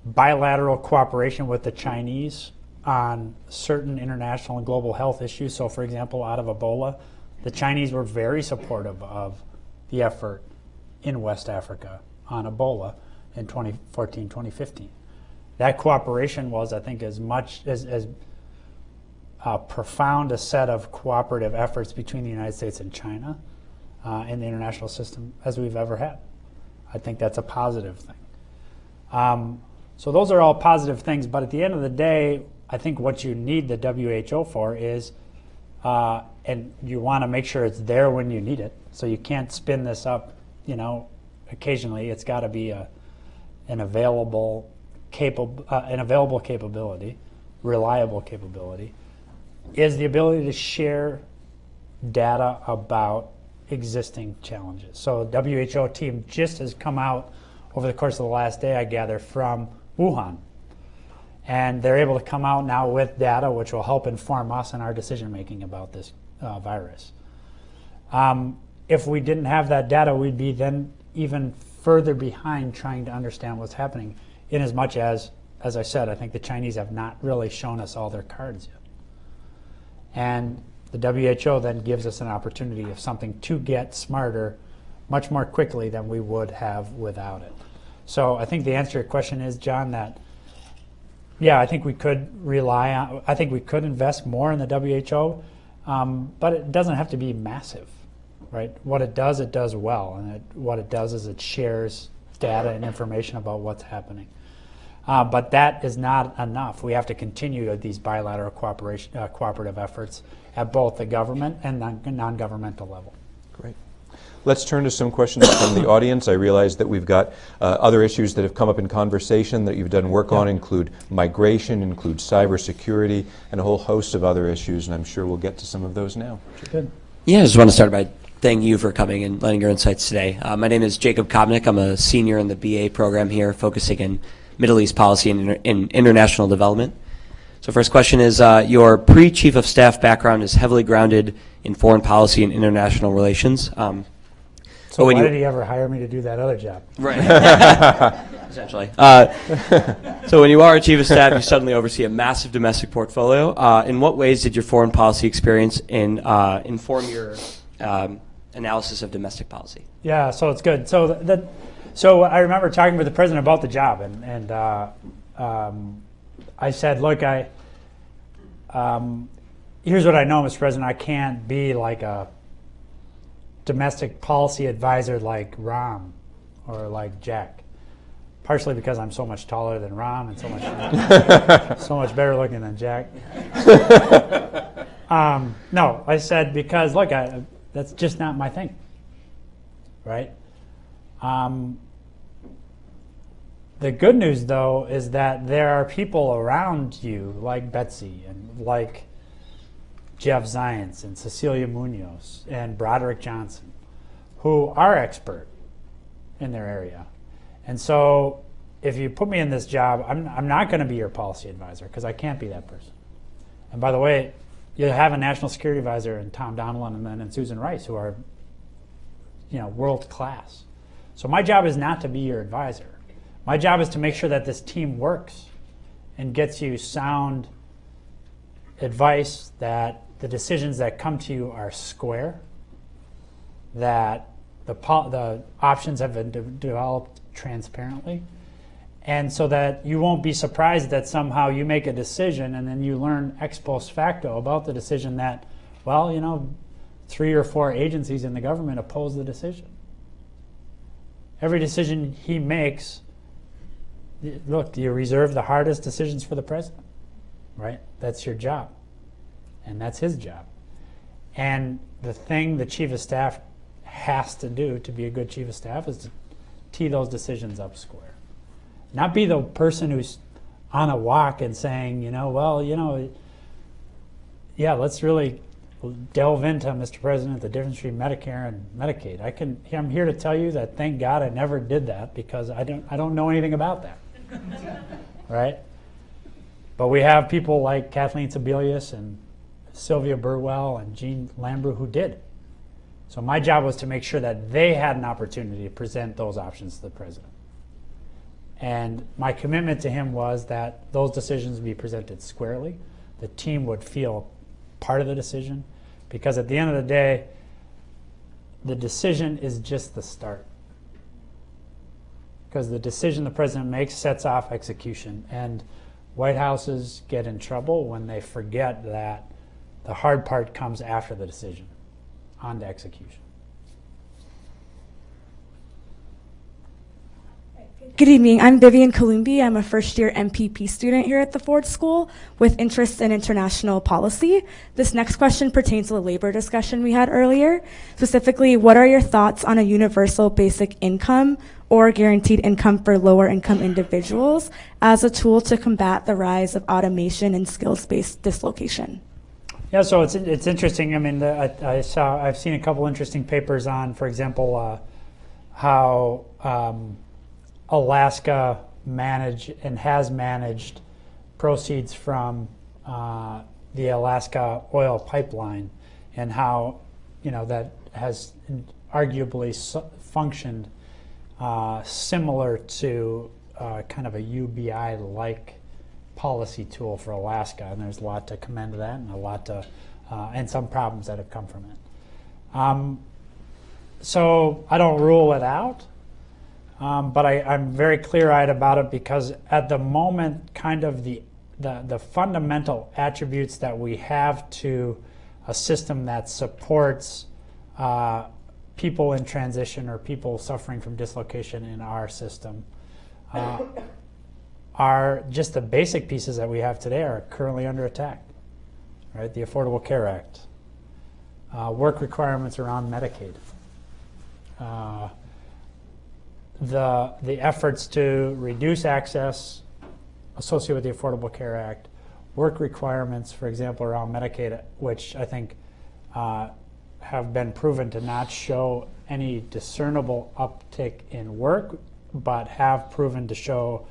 bilateral cooperation with the Chinese on certain international and global health issues. So, for example, out of Ebola, the Chinese were very supportive of the effort in West Africa on Ebola in 2014, 2015. That cooperation was, I think, as much as, as uh, profound a set of cooperative efforts between the United States and China uh, in the international system as we've ever had. I think that's a positive thing. Um, so those are all positive things, but at the end of the day, I think what you need the WHO for is, uh, and you want to make sure it's there when you need it. So you can't spin this up, you know, occasionally. It's got to be a, an available, capable, uh, an available capability, reliable capability is the ability to share data about existing challenges. So WHO team just has come out over the course of the last day, I gather, from Wuhan. And they're able to come out now with data which will help inform us in our decision making about this uh, virus. Um, if we didn't have that data, we'd be then even further behind trying to understand what's happening, in as much as, as I said, I think the Chinese have not really shown us all their cards yet. And the WHO then gives us an opportunity of something to get smarter much more quickly than we would have without it. So I think the answer to your question is, John, that yeah, I think we could rely on, I think we could invest more in the WHO, um, but it doesn't have to be massive, right? What it does, it does well. And it, what it does is it shares data and information about what's happening. Uh, but that is not enough. We have to continue these bilateral cooperation, uh, cooperative efforts at both the government and non-governmental level. Great. Let's turn to some questions from the audience. I realize that we've got uh, other issues that have come up in conversation that you've done work yeah. on, include migration, include cybersecurity, and a whole host of other issues, and I'm sure we'll get to some of those now. Good. Yeah, I just want to start by thanking you for coming and lending your insights today. Uh, my name is Jacob Kobnick. I'm a senior in the BA program here, focusing in Middle East policy and, inter and international development. So first question is, uh, your pre-chief of staff background is heavily grounded in foreign policy and international relations. Um, so why did he ever hire me to do that other job? Right. Essentially. Uh, so when you are a chief of staff, you suddenly oversee a massive domestic portfolio. Uh, in what ways did your foreign policy experience in, uh, inform your um, analysis of domestic policy? Yeah, so it's good. So the, so I remember talking with the president about the job, and, and uh, um, I said, look, I, um, here's what I know, Mr. President, I can't be like a domestic policy advisor like Rahm or like Jack. Partially because I'm so much taller than Rahm and so much so much better looking than Jack. um, no, I said because look, I, that's just not my thing. Right? Um, the good news, though, is that there are people around you like Betsy and like Jeff Zients and Cecilia Munoz and Broderick Johnson who are expert in their area. And so if you put me in this job, I'm, I'm not going to be your policy advisor because I can't be that person. And by the way, you have a national security advisor in Tom Donilon and then in Susan Rice who are you know, world class. So my job is not to be your advisor. My job is to make sure that this team works and gets you sound advice that the decisions that come to you are square, that the, the options have been de- developed transparently. And so that you won't be surprised that somehow you make a decision and then you learn ex post facto about the decision that, well, you know, three or four agencies in the government oppose the decision. Every decision he makes, look, you reserve the hardest decisions for the president, right? That's your job. And that's his job. And the thing the chief of staff has to do to be a good chief of staff is to tee those decisions up square. Not be the person who's on a walk and saying, you know, well, you know, yeah, let's really delve into, Mr. President, the difference between Medicare and Medicaid. I can, I'm here to tell you that thank God I never did that because I don't, I don't know anything about that. right? But we have people like Kathleen Sebelius and Sylvia Burwell and Jeanne Lambrew who did. So my job was to make sure that they had an opportunity to present those options to the president. And my commitment to him was that those decisions be presented squarely. The team would feel part of the decision because at the end of the day, the decision is just the start. Because the decision the president makes sets off execution. And White Houses get in trouble when they forget that the hard part comes after the decision, on to execution. Good evening. I'm Vivian Kalumbi. I'm a first year MPP student here at the Ford School with interest in international policy. This next question pertains to the labor discussion we had earlier. Specifically, what are your thoughts on a universal basic income or guaranteed income for lower income individuals as a tool to combat the rise of automation and skills based dislocation? Yeah, so it's it's interesting. I mean, the, I, I saw I've seen a couple interesting papers on, for example, uh, how um, Alaska manage and has managed proceeds from uh, the Alaska oil pipeline, and how you know that has arguably functioned uh, similar to uh, kind of a UBI-like policy tool for Alaska, and there's a lot to commend that, and a lot to, uh, and some problems that have come from it. Um, so I don't rule it out, um, but I, I'm very clear-eyed about it because at the moment, kind of the, the the fundamental attributes that we have to a system that supports uh, people in transition or people suffering from dislocation in our system. Uh, are just the basic pieces that we have today are currently under attack. Right, the Affordable Care Act, uh, work requirements around Medicaid, uh, the the efforts to reduce access associated with the Affordable Care Act, work requirements, for example, around Medicaid, which I think uh, have been proven to not show any discernible uptick in work, but have proven to show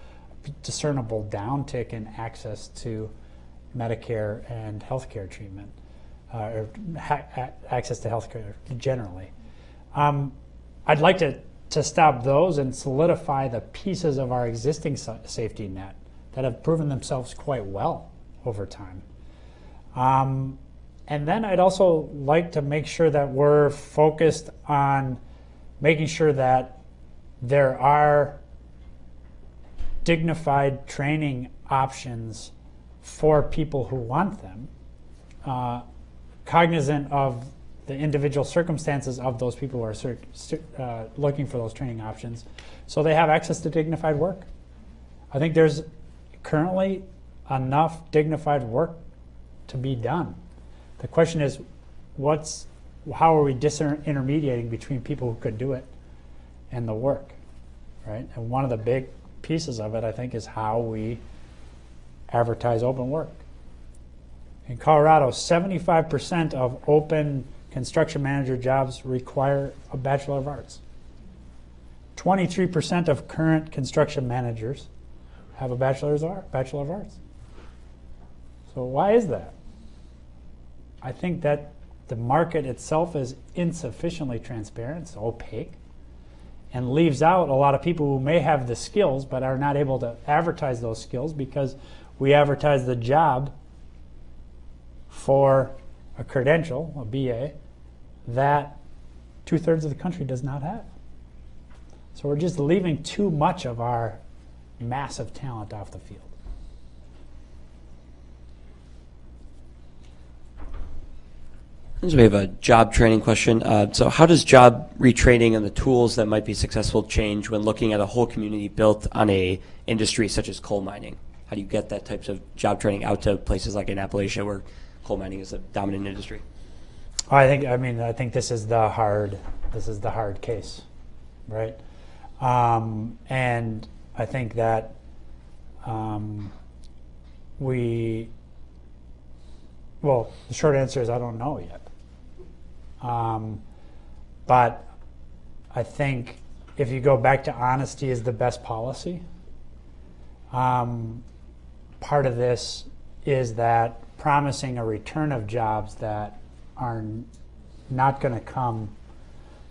discernible downtick in access to Medicare and healthcare treatment, uh, or access to healthcare generally. Um, I'd like to, to stop those and solidify the pieces of our existing sa- safety net that have proven themselves quite well over time. Um, and then I'd also like to make sure that we're focused on making sure that there are dignified training options for people who want them, uh, cognizant of the individual circumstances of those people who are uh, looking for those training options, so they have access to dignified work. I think there's currently enough dignified work to be done. The question is, what's how are we disintermediating between people who could do it and the work, right? And one of the big pieces of it, I think, is how we advertise open work. In Colorado, 75% of open construction manager jobs require a Bachelor of Arts. 23% of current construction managers have a Bachelor's Art, Bachelor of Arts. So why is that? I think that the market itself is insufficiently transparent, it's opaque, and leaves out a lot of people who may have the skills but are not able to advertise those skills because we advertise the job for a credential, a BA, that two thirds of the country does not have. So we're just leaving too much of our massive talent off the field. So we have a job training question. Uh, so how does job retraining and the tools that might be successful change when looking at a whole community built on a industry such as coal mining? How do you get that types of job training out to places like in Appalachia where coal mining is a dominant industry? I think I mean I think this is the hard this is the hard case, right? Um, and I think that um, we well the short answer is I don't know yet. Um, but I think if you go back to honesty is the best policy. Um, part of this is that promising a return of jobs that are not going to come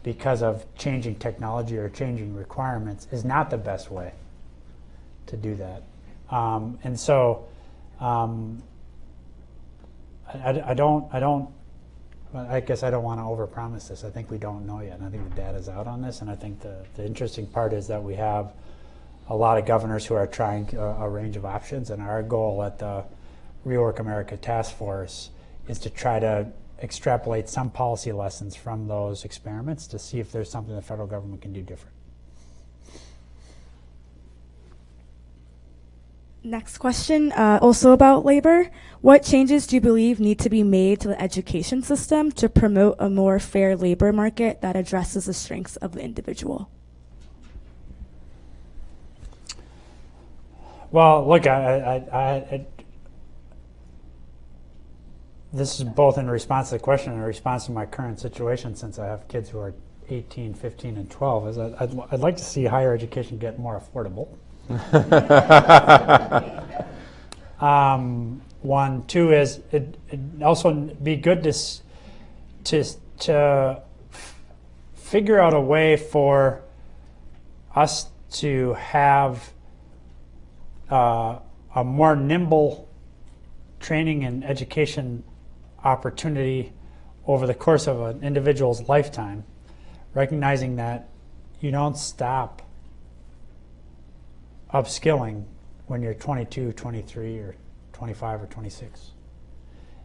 because of changing technology or changing requirements is not the best way to do that. Um, and so um, I, I- I don't, I don't, I guess I don't want to overpromise this. I think we don't know yet. I think the data's out on this. And I think the, the interesting part is that we have a lot of governors who are trying a, a range of options. And our goal at the Rework America Task Force is to try to extrapolate some policy lessons from those experiments to see if there's something the federal government can do different. Next question, uh, also about labor. What changes do you believe need to be made to the education system to promote a more fair labor market that addresses the strengths of the individual? Well, look, I, I, I, this is both in response to the question and in response to my current situation since I have kids who are 18, 15, and 12. Is I'd, I'd like to see higher education get more affordable. um, one, two is it, it also be good to to to figure out a way for us to have uh, a more nimble training and education opportunity over the course of an individual's lifetime, recognizing that you don't stop upskilling when you're 22, 23, or 25 or 26.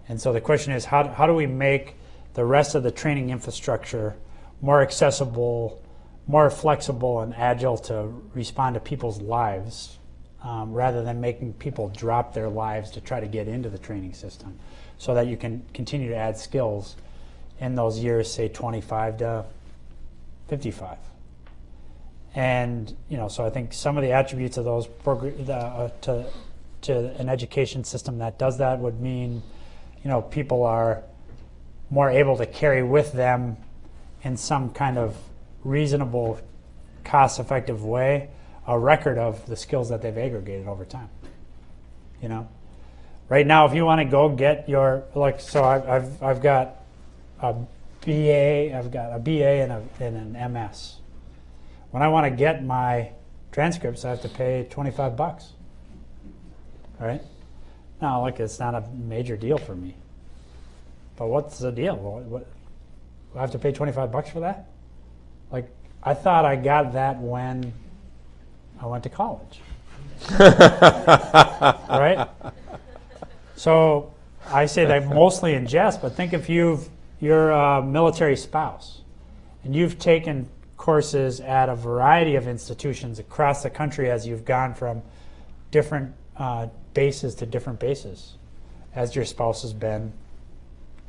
And so the question is how, how do we make the rest of the training infrastructure more accessible, more flexible, and agile to respond to people's lives um, rather than making people drop their lives to try to get into the training system so that you can continue to add skills in those years, say 25 to 55. And you know, so I think some of the attributes of those uh, to to an education system that does that would mean, you know, people are more able to carry with them in some kind of reasonable, cost-effective way a record of the skills that they've aggregated over time. You know, right now, if you want to go get your like, so I've I've, I've got a BA, I've got a BA and, a, and an MS. When I want to get my transcripts, I have to pay 25 bucks. All right? Now, look, it's not a major deal for me. But what's the deal? What, what, I have to pay 25 bucks for that? Like, I thought I got that when I went to college. right? So I say that mostly in jest, but think if you've you're a military spouse and you've taken courses at a variety of institutions across the country as you've gone from different uh, bases to different bases as your spouse has been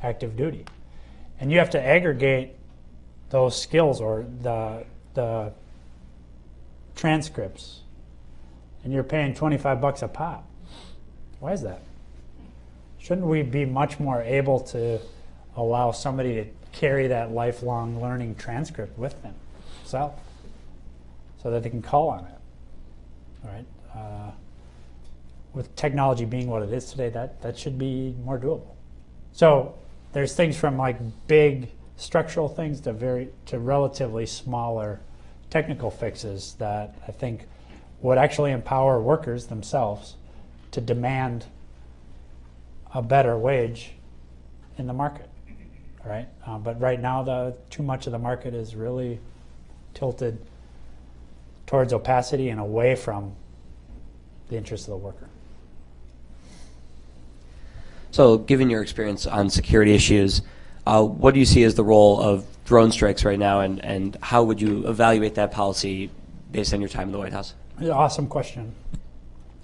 active duty. And you have to aggregate those skills or the, the transcripts and you're paying 25 bucks a pop. Why is that? Shouldn't we be much more able to allow somebody to carry that lifelong learning transcript with them themselves so that they can call on it? All right. Uh, with technology being what it is today, that, that should be more doable. So there's things from like big structural things to very to relatively smaller technical fixes that I think would actually empower workers themselves to demand a better wage in the market. right? Uh, but right now, the too much of the market is really tilted towards opacity and away from the interests of the worker. So, given your experience on security issues, uh, what do you see as the role of drone strikes right now, and, and how would you evaluate that policy based on your time in the White House? Awesome question.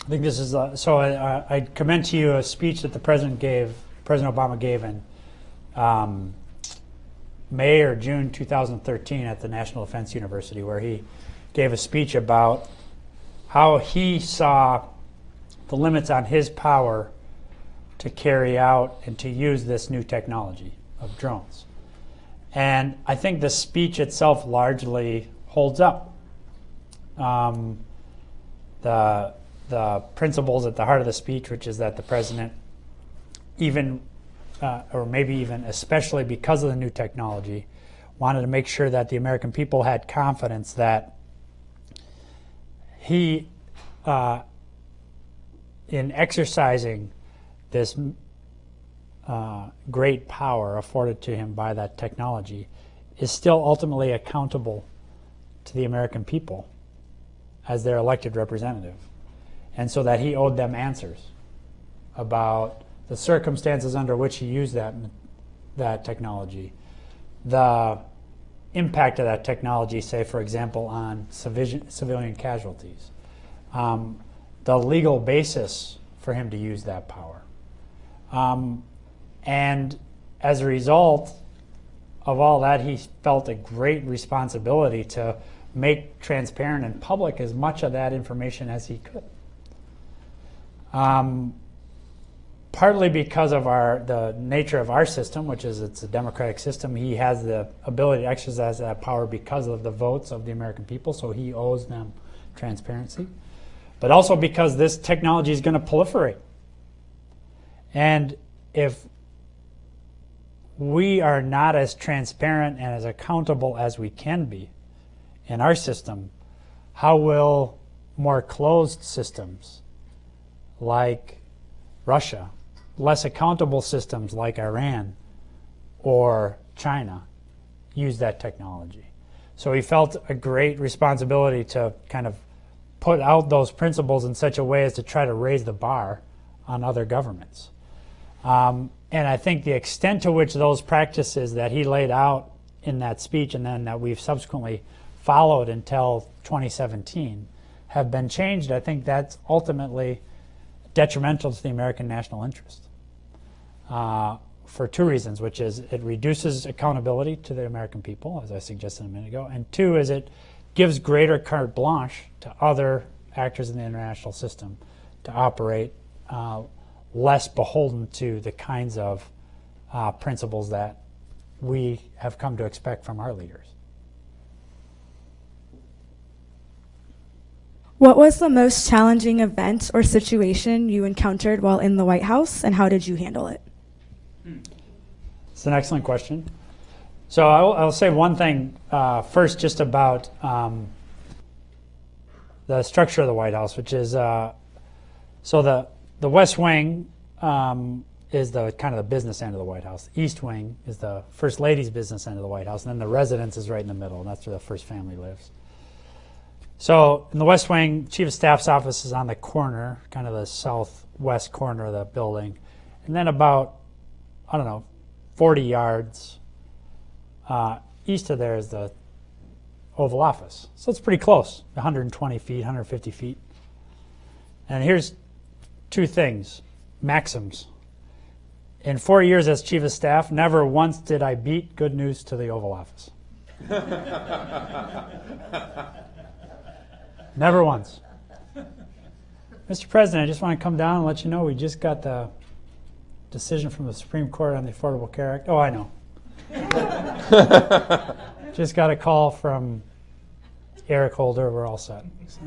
I think this is uh, so. I, I commend to you a speech that the president gave, President Obama gave in um, May or June 2013 at the National Defense University, where he gave a speech about how he saw the limits on his power to carry out and to use this new technology of drones. And I think the speech itself largely holds up. Um, the, the principles at the heart of the speech, which is that the president, even, uh, or maybe even especially because of the new technology, wanted to make sure that the American people had confidence that he, uh, in exercising this uh, great power afforded to him by that technology, is still ultimately accountable to the American people as their elected representative. And so that he owed them answers about the circumstances under which he used that, that technology, the impact of that technology, say, for example, on civilian, civilian casualties, um, the legal basis for him to use that power. Um, and as a result of all that, he felt a great responsibility to make transparent and public as much of that information as he could. Um, partly because of our the nature of our system, which is it's a democratic system, he has the ability to exercise that power because of the votes of the American people, so he owes them transparency. But also because this technology is going to proliferate. And if we are not as transparent and as accountable as we can be in our system, how will more closed systems like Russia, less accountable systems like Iran or China use that technology? So he felt a great responsibility to kind of put out those principles in such a way as to try to raise the bar on other governments. Um, and I think the extent to which those practices that he laid out in that speech and then that we've subsequently followed until 2017 have been changed, I think that's ultimately detrimental to the American national interest uh, for two reasons, which is it reduces accountability to the American people, as I suggested a minute ago, and two is it gives greater carte blanche to other actors in the international system to operate uh, less beholden to the kinds of uh, principles that we have come to expect from our leaders. What was the most challenging event or situation you encountered while in the White House, and how did you handle it? It's an excellent question. So I'll, I'll say one thing uh, first, just about um, the structure of the White House, which is uh, so the the West Wing um, is the kind of the business end of the White House. The East Wing is the First Lady's business end of the White House, and then the residence is right in the middle, and that's where the First Family lives. So in the West Wing, Chief of Staff's office is on the corner, kind of the southwest corner of the building, and then about I don't know, 40 yards uh, east of there is the Oval Office. So it's pretty close, 120 feet, 150 feet. And here's two things, maxims. In four years as chief of staff, never once did I beat good news to the Oval Office. never once. Mr. President, I just want to come down and let you know we just got the decision from the Supreme Court on the Affordable Care Act. Oh, I know. just got a call from Eric Holder. We're all set.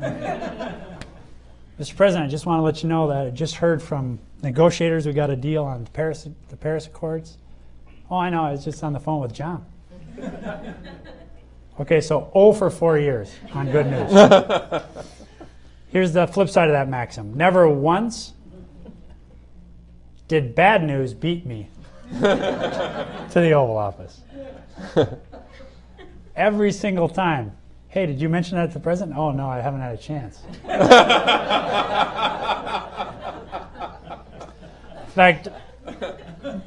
Mr. President, I just want to let you know that I just heard from negotiators. We got a deal on the Paris, the Paris Accords. Oh, I know. I was just on the phone with John. okay, so 0 for four years on good news. Here's the flip side of that maxim. Never once did bad news beat me to the Oval Office. Every single time. Hey, did you mention that to the president? Oh, no, I haven't had a chance. In fact,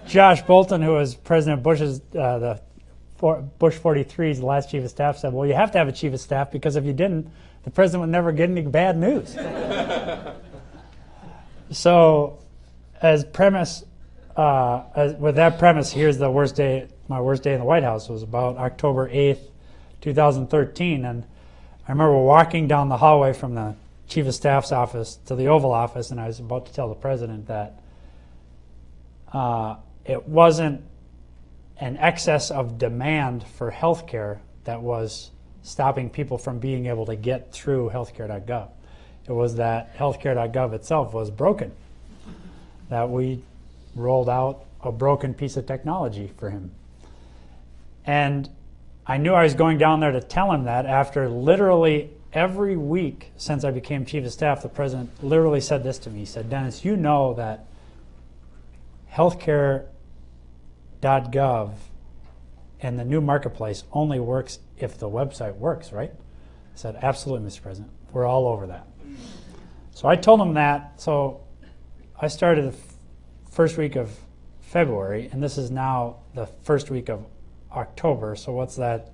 Josh Bolten, who was President Bush's, uh, the for, Bush 43's last chief of staff, said, Well, you have to have a chief of staff because if you didn't, the president would never get any bad news. so, as premise, uh, as, with that premise, here's the worst day, my worst day in the White House was about October 8th, 2013. And I remember walking down the hallway from the chief of staff's office to the Oval Office, and I was about to tell the president that uh, it wasn't an excess of demand for healthcare that was stopping people from being able to get through healthcare.gov. It was that healthcare.gov itself was broken, that we rolled out a broken piece of technology for him. And I knew I was going down there to tell him that after literally every week since I became chief of staff, the president literally said this to me. He said, Denis, you know that healthcare.gov and the new marketplace only works if the website works, right? I said, absolutely, Mr. President. We're all over that. So I told him that. So I started the first week of February, and this is now the first week of October. So what's that?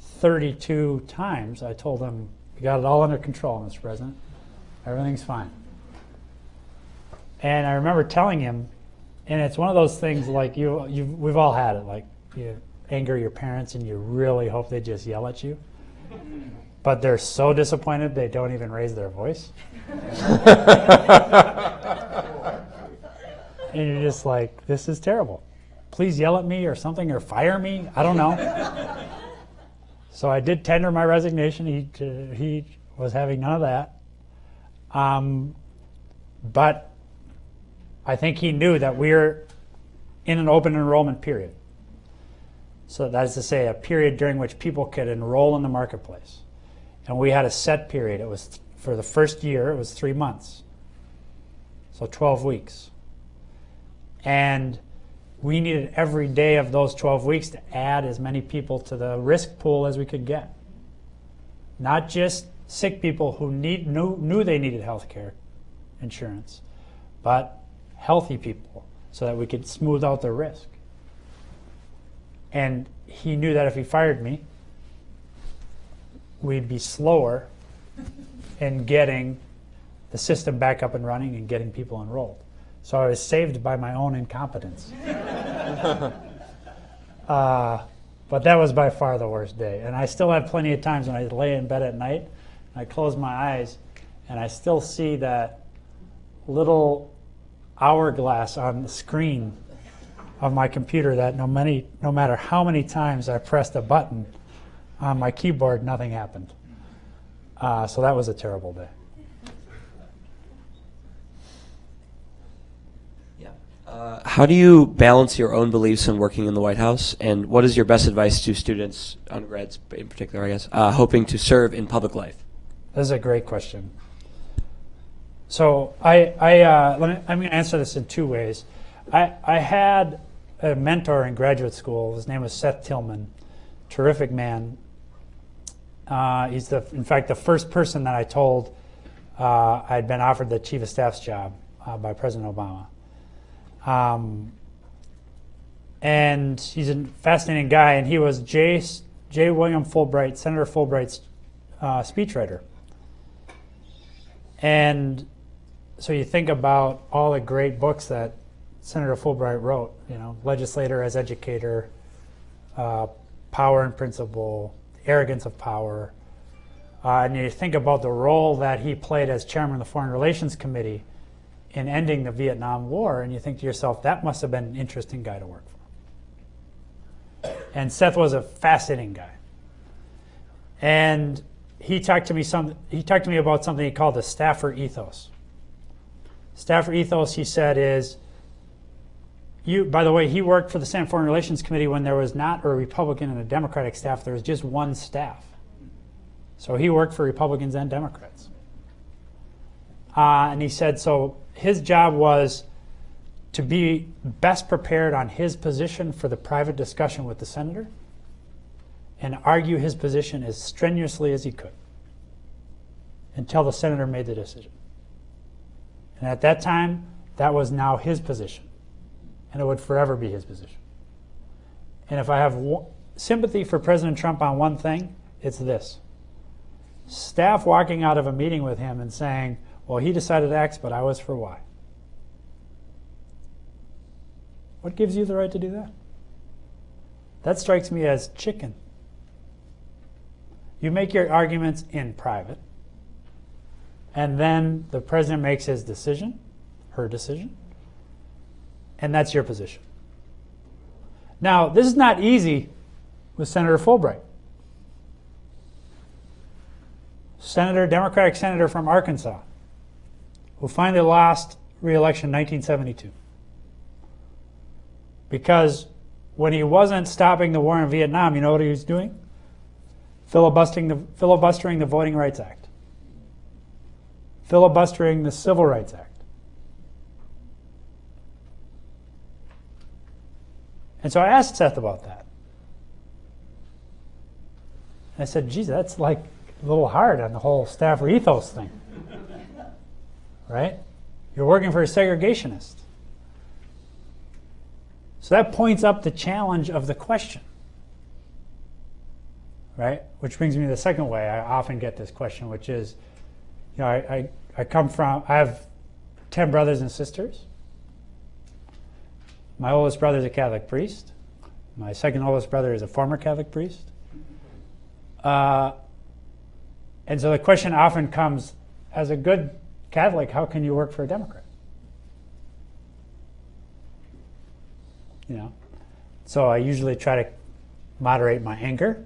32 times I told them, we got it all under control, Mr. President. Everything's fine. And I remember telling him, and it's one of those things like you, you we've all had it, like you anger your parents and you really hope they just yell at you. But they're so disappointed they don't even raise their voice. and you're just like, this is terrible. Please yell at me or something or fire me. I don't know. so I did tender my resignation. He, uh, he was having none of that. Um, but I think he knew that we're in an open enrollment period. So that is to say, a period during which people could enroll in the marketplace. And we had a set period. It was for the first year, it was three months. So 12 weeks. And we needed every day of those 12 weeks to add as many people to the risk pool as we could get. Not just sick people who need, knew, knew they needed health care insurance, but healthy people so that we could smooth out the risk. And he knew that if he fired me, we'd be slower in getting the system back up and running and getting people enrolled. So I was saved by my own incompetence. uh, but that was by far the worst day. And I still have plenty of times when I lay in bed at night, I close my eyes, and I still see that little hourglass on the screen of my computer that no, many, no matter how many times I pressed a button on my keyboard, nothing happened. Uh, so that was a terrible day. Yeah. Uh, how do you balance your own beliefs in working in the White House, and what is your best advice to students, undergrads in particular, I guess, uh, hoping to serve in public life? This is a great question. So I, I uh, let me, I'm going to answer this in two ways. I, I had a mentor in graduate school. His name was Seth Tillman, terrific man. Uh, he's the, in fact, the first person that I told uh, I'd been offered the chief of staff's job uh, by President Obama. Um, and he's a fascinating guy, and he was J. J. William Fulbright, Senator Fulbright's uh, speechwriter. And so you think about all the great books that Senator Fulbright wrote, you know, legislator as educator, uh, power and principle, arrogance of power. Uh, and you think about the role that he played as chairman of the Foreign Relations Committee in ending the Vietnam War, and you think to yourself, that must have been an interesting guy to work for. And Seth was a fascinating guy. And he talked to me some he talked to me about something he called the staffer ethos. Staffer ethos, he said, is you by the way, he worked for the Senate Foreign Relations Committee when there was not a Republican and a Democratic staff, there was just one staff. So he worked for Republicans and Democrats. Uh, and he said so his job was to be best prepared on his position for the private discussion with the senator and argue his position as strenuously as he could until the senator made the decision. And at that time, that was now his position, and it would forever be his position. And if I have sympathy for President Trump on one thing, it's this staff walking out of a meeting with him and saying, Well, he decided X, but I was for Y. What gives you the right to do that? That strikes me as chicken. You make your arguments in private, and then the president makes his decision, her decision, and that's your position. Now, this is not easy with Senator Fulbright. Senator, Democratic senator from Arkansas, who finally lost re-election in 1972. Because when he wasn't stopping the war in Vietnam, you know what he was doing? Filibustering the, filibustering the Voting Rights Act, filibustering the Civil Rights Act. And so I asked Seth about that. I said, geez, that's like a little hard on the whole staffer ethos thing. right? You're working for a segregationist. So that points up the challenge of the question. Right? Which brings me to the second way I often get this question, which is, you know, I, I, I come from, I have 10 brothers and sisters. My oldest brother is a Catholic priest. My second oldest brother is a former Catholic priest. Uh, and so the question often comes as a good Catholic, how can you work for a Democrat? You know, so I usually try to moderate my anger.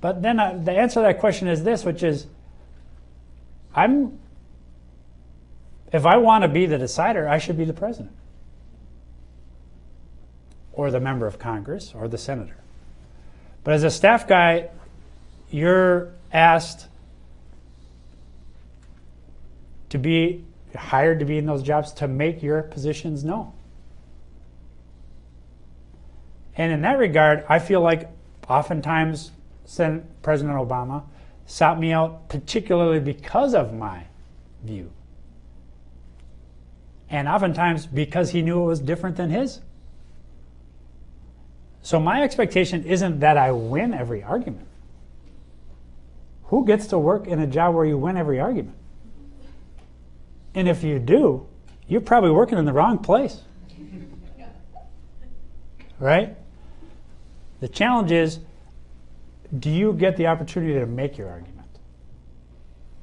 But then uh, the answer to that question is this, which is I'm if I want to be the decider, I should be the president or the member of Congress or the senator. But as a staff guy, you're asked to be hired to be in those jobs to make your positions known. And in that regard, I feel like oftentimes President Obama sought me out particularly because of my view. And oftentimes because he knew it was different than his. So my expectation isn't that I win every argument. Who gets to work in a job where you win every argument? And if you do, you're probably working in the wrong place. Right? The challenge is do you get the opportunity to make your argument?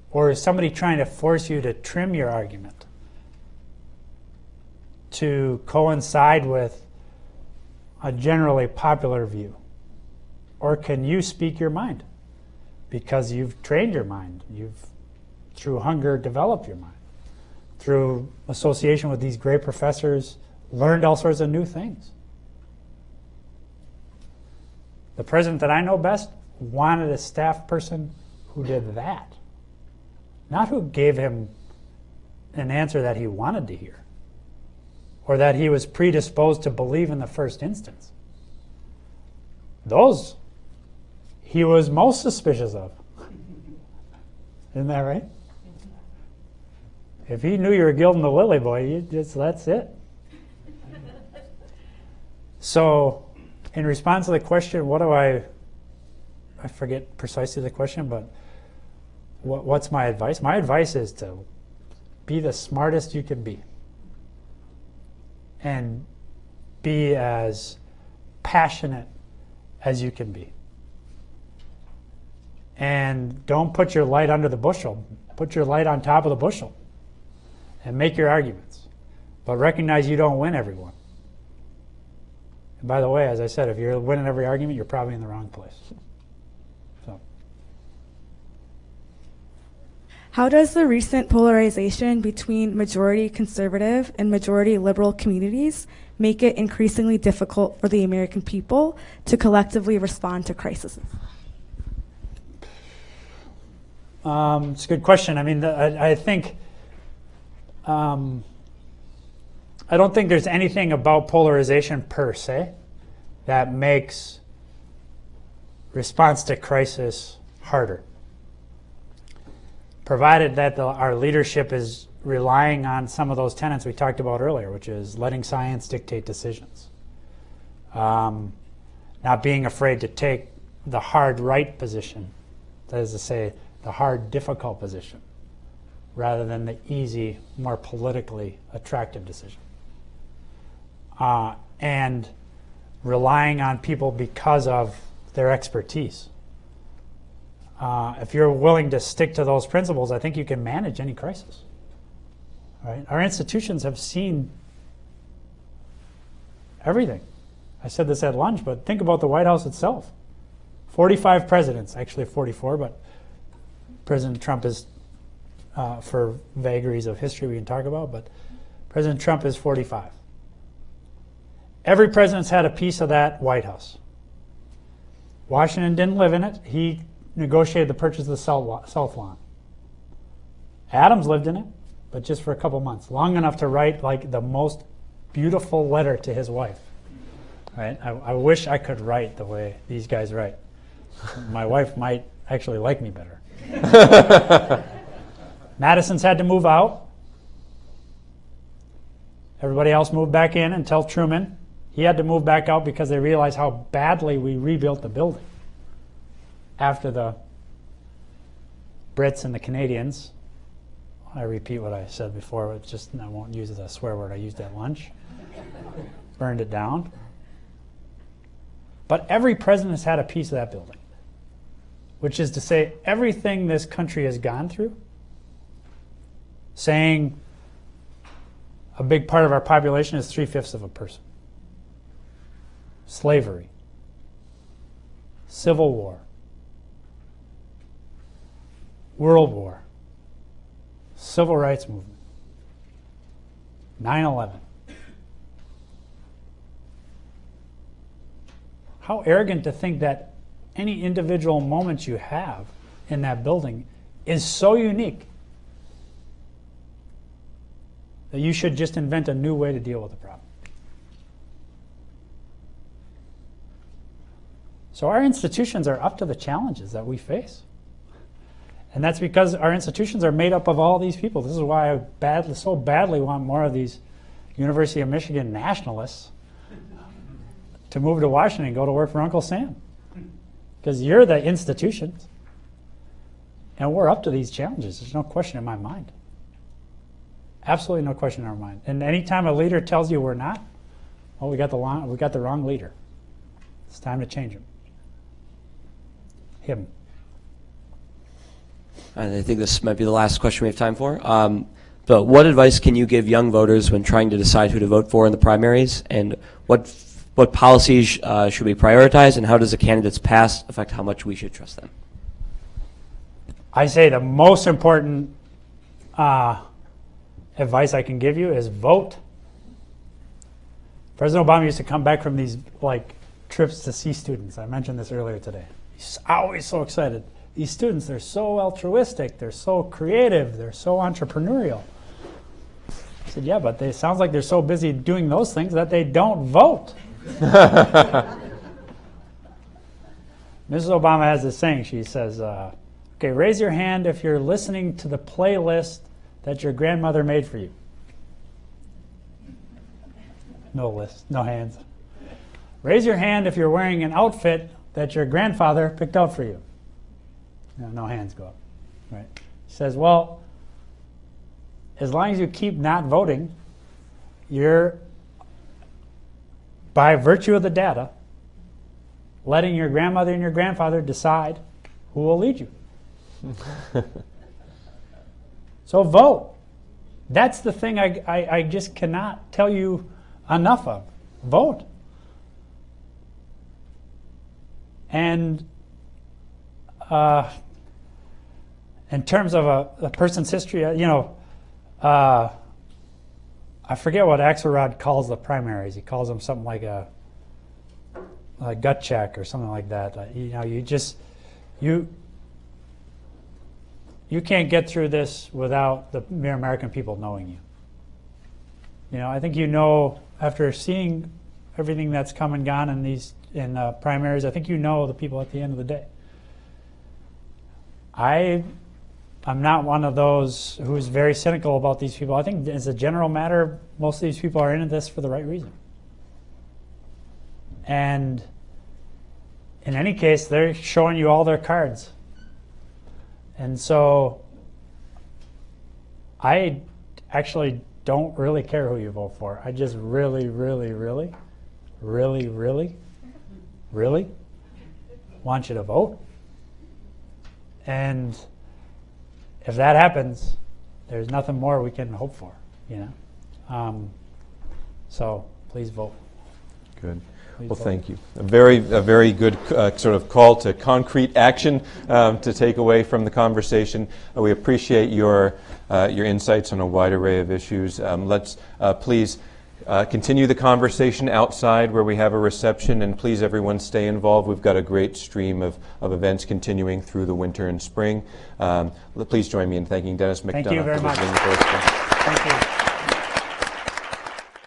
Or is somebody trying to force you to trim your argument to coincide with a generally popular view? Or can you speak your mind? Because you've trained your mind. You've, through hunger, developed your mind. Through association with these great professors, learned all sorts of new things. The president that I know best wanted a staff person who did that, not who gave him an answer that he wanted to hear or that he was predisposed to believe in the first instance. Those he was most suspicious of. Isn't that right? If he knew you were gilding the lily boy, you just that's it. So, in response to the question, what do I I forget precisely the question, but what, what's my advice? My advice is to be the smartest you can be and be as passionate as you can be. And don't put your light under the bushel. Put your light on top of the bushel and make your arguments. But recognize you don't win everyone. And by the way, as I said, if you're winning every argument, you're probably in the wrong place. So. How does the recent polarization between majority conservative and majority liberal communities make it increasingly difficult for the American people to collectively respond to crises? Um, it's a good question. I mean, the, I, I, think um, I don't think there's anything about polarization per se that makes response to crisis harder. Provided that the, our leadership is relying on some of those tenets we talked about earlier, which is letting science dictate decisions. Um, not being afraid to take the hard right position, that is to say, the hard difficult position, rather than the easy, more politically attractive decision. Uh, and relying on people because of their expertise. Uh, if you're willing to stick to those principles, I think you can manage any crisis. Right? Our institutions have seen everything. I said this at lunch, but think about the White House itself. 45 presidents, actually 44, but President Trump is, uh, for vagaries of history we can talk about, but President Trump is 45. Every president's had a piece of that White House. Washington didn't live in it. He negotiated the purchase of the South Lawn. Adams lived in it, but just for a couple months, long enough to write like the most beautiful letter to his wife. Right? I, I wish I could write the way these guys write. My wife might actually like me better. Madison's had to move out. Everybody else moved back in until Truman. He had to move back out because they realized how badly we rebuilt the building after the Brits and the Canadians. I repeat what I said before, it's just I won't use the swear word I used at lunch. Burned it down. But every president has had a piece of that building, which is to say, everything this country has gone through, saying a big part of our population is three fifths of a person slavery, civil war, world war, civil rights movement, 9 11. How arrogant to think that any individual moment you have in that building is so unique that you should just invent a new way to deal with the problem. So our institutions are up to the challenges that we face. And that's because our institutions are made up of all these people. This is why I badly, so badly want more of these University of Michigan nationalists to move to Washington and go to work for Uncle Sam. Because you're the institutions. And we're up to these challenges. There's no question in my mind. Absolutely no question in our mind. And anytime a leader tells you we're not, well, we got the, we got the wrong leader. It's time to change him him. And I think this might be the last question we have time for. Um, but what advice can you give young voters when trying to decide who to vote for in the primaries? And what what policies uh, should we prioritize? And how does a candidate's past affect how much we should trust them? I say the most important uh, advice I can give you is vote. President Obama used to come back from these like trips to see students. I mentioned this earlier today. He's always so excited. These students, they're so altruistic, they're so creative, they're so entrepreneurial. I said, yeah, but it sounds like they're so busy doing those things that they don't vote. Mrs. Obama has this saying. She says, uh, okay, raise your hand if you're listening to the playlist that your grandmother made for you. No list, no hands. Raise your hand if you're wearing an outfit that your grandfather picked out for you? No, no hands go up. Right? He says, well, as long as you keep not voting, you're, by virtue of the data, letting your grandmother and your grandfather decide who will lead you. so vote. That's the thing I, I, I just cannot tell you enough of. Vote. And uh, in terms of a, a, person's history, uh, you know, uh, I forget what Axelrod calls the primaries. He calls them something like a, a gut check or something like that. You know, you just you you can't get through this without the mere American people knowing you. You know, I think you know after seeing everything that's come and gone in these in uh, primaries, I think you know the people at the end of the day. I I'm not one of those who's very cynical about these people. I think as a general matter, most of these people are in this for the right reason. And in any case, they're showing you all their cards. And so I actually don't really care who you vote for. I just really, really, really, really, really, really want you to vote. And if that happens, there's nothing more we can hope for, you know. Um, so please vote. Good. Please Well, vote. thank you. A very, a very good uh, sort of call to concrete action um, to take away from the conversation. Uh, we appreciate your, uh, your insights on a wide array of issues. Um, let's uh, please uh, continue the conversation outside where we have a reception, and please, everyone, stay involved. We've got a great stream of, of events continuing through the winter and spring. Um, please join me in thanking Denis McDonough. Thank you very for much. visiting the Ford School. Thank you.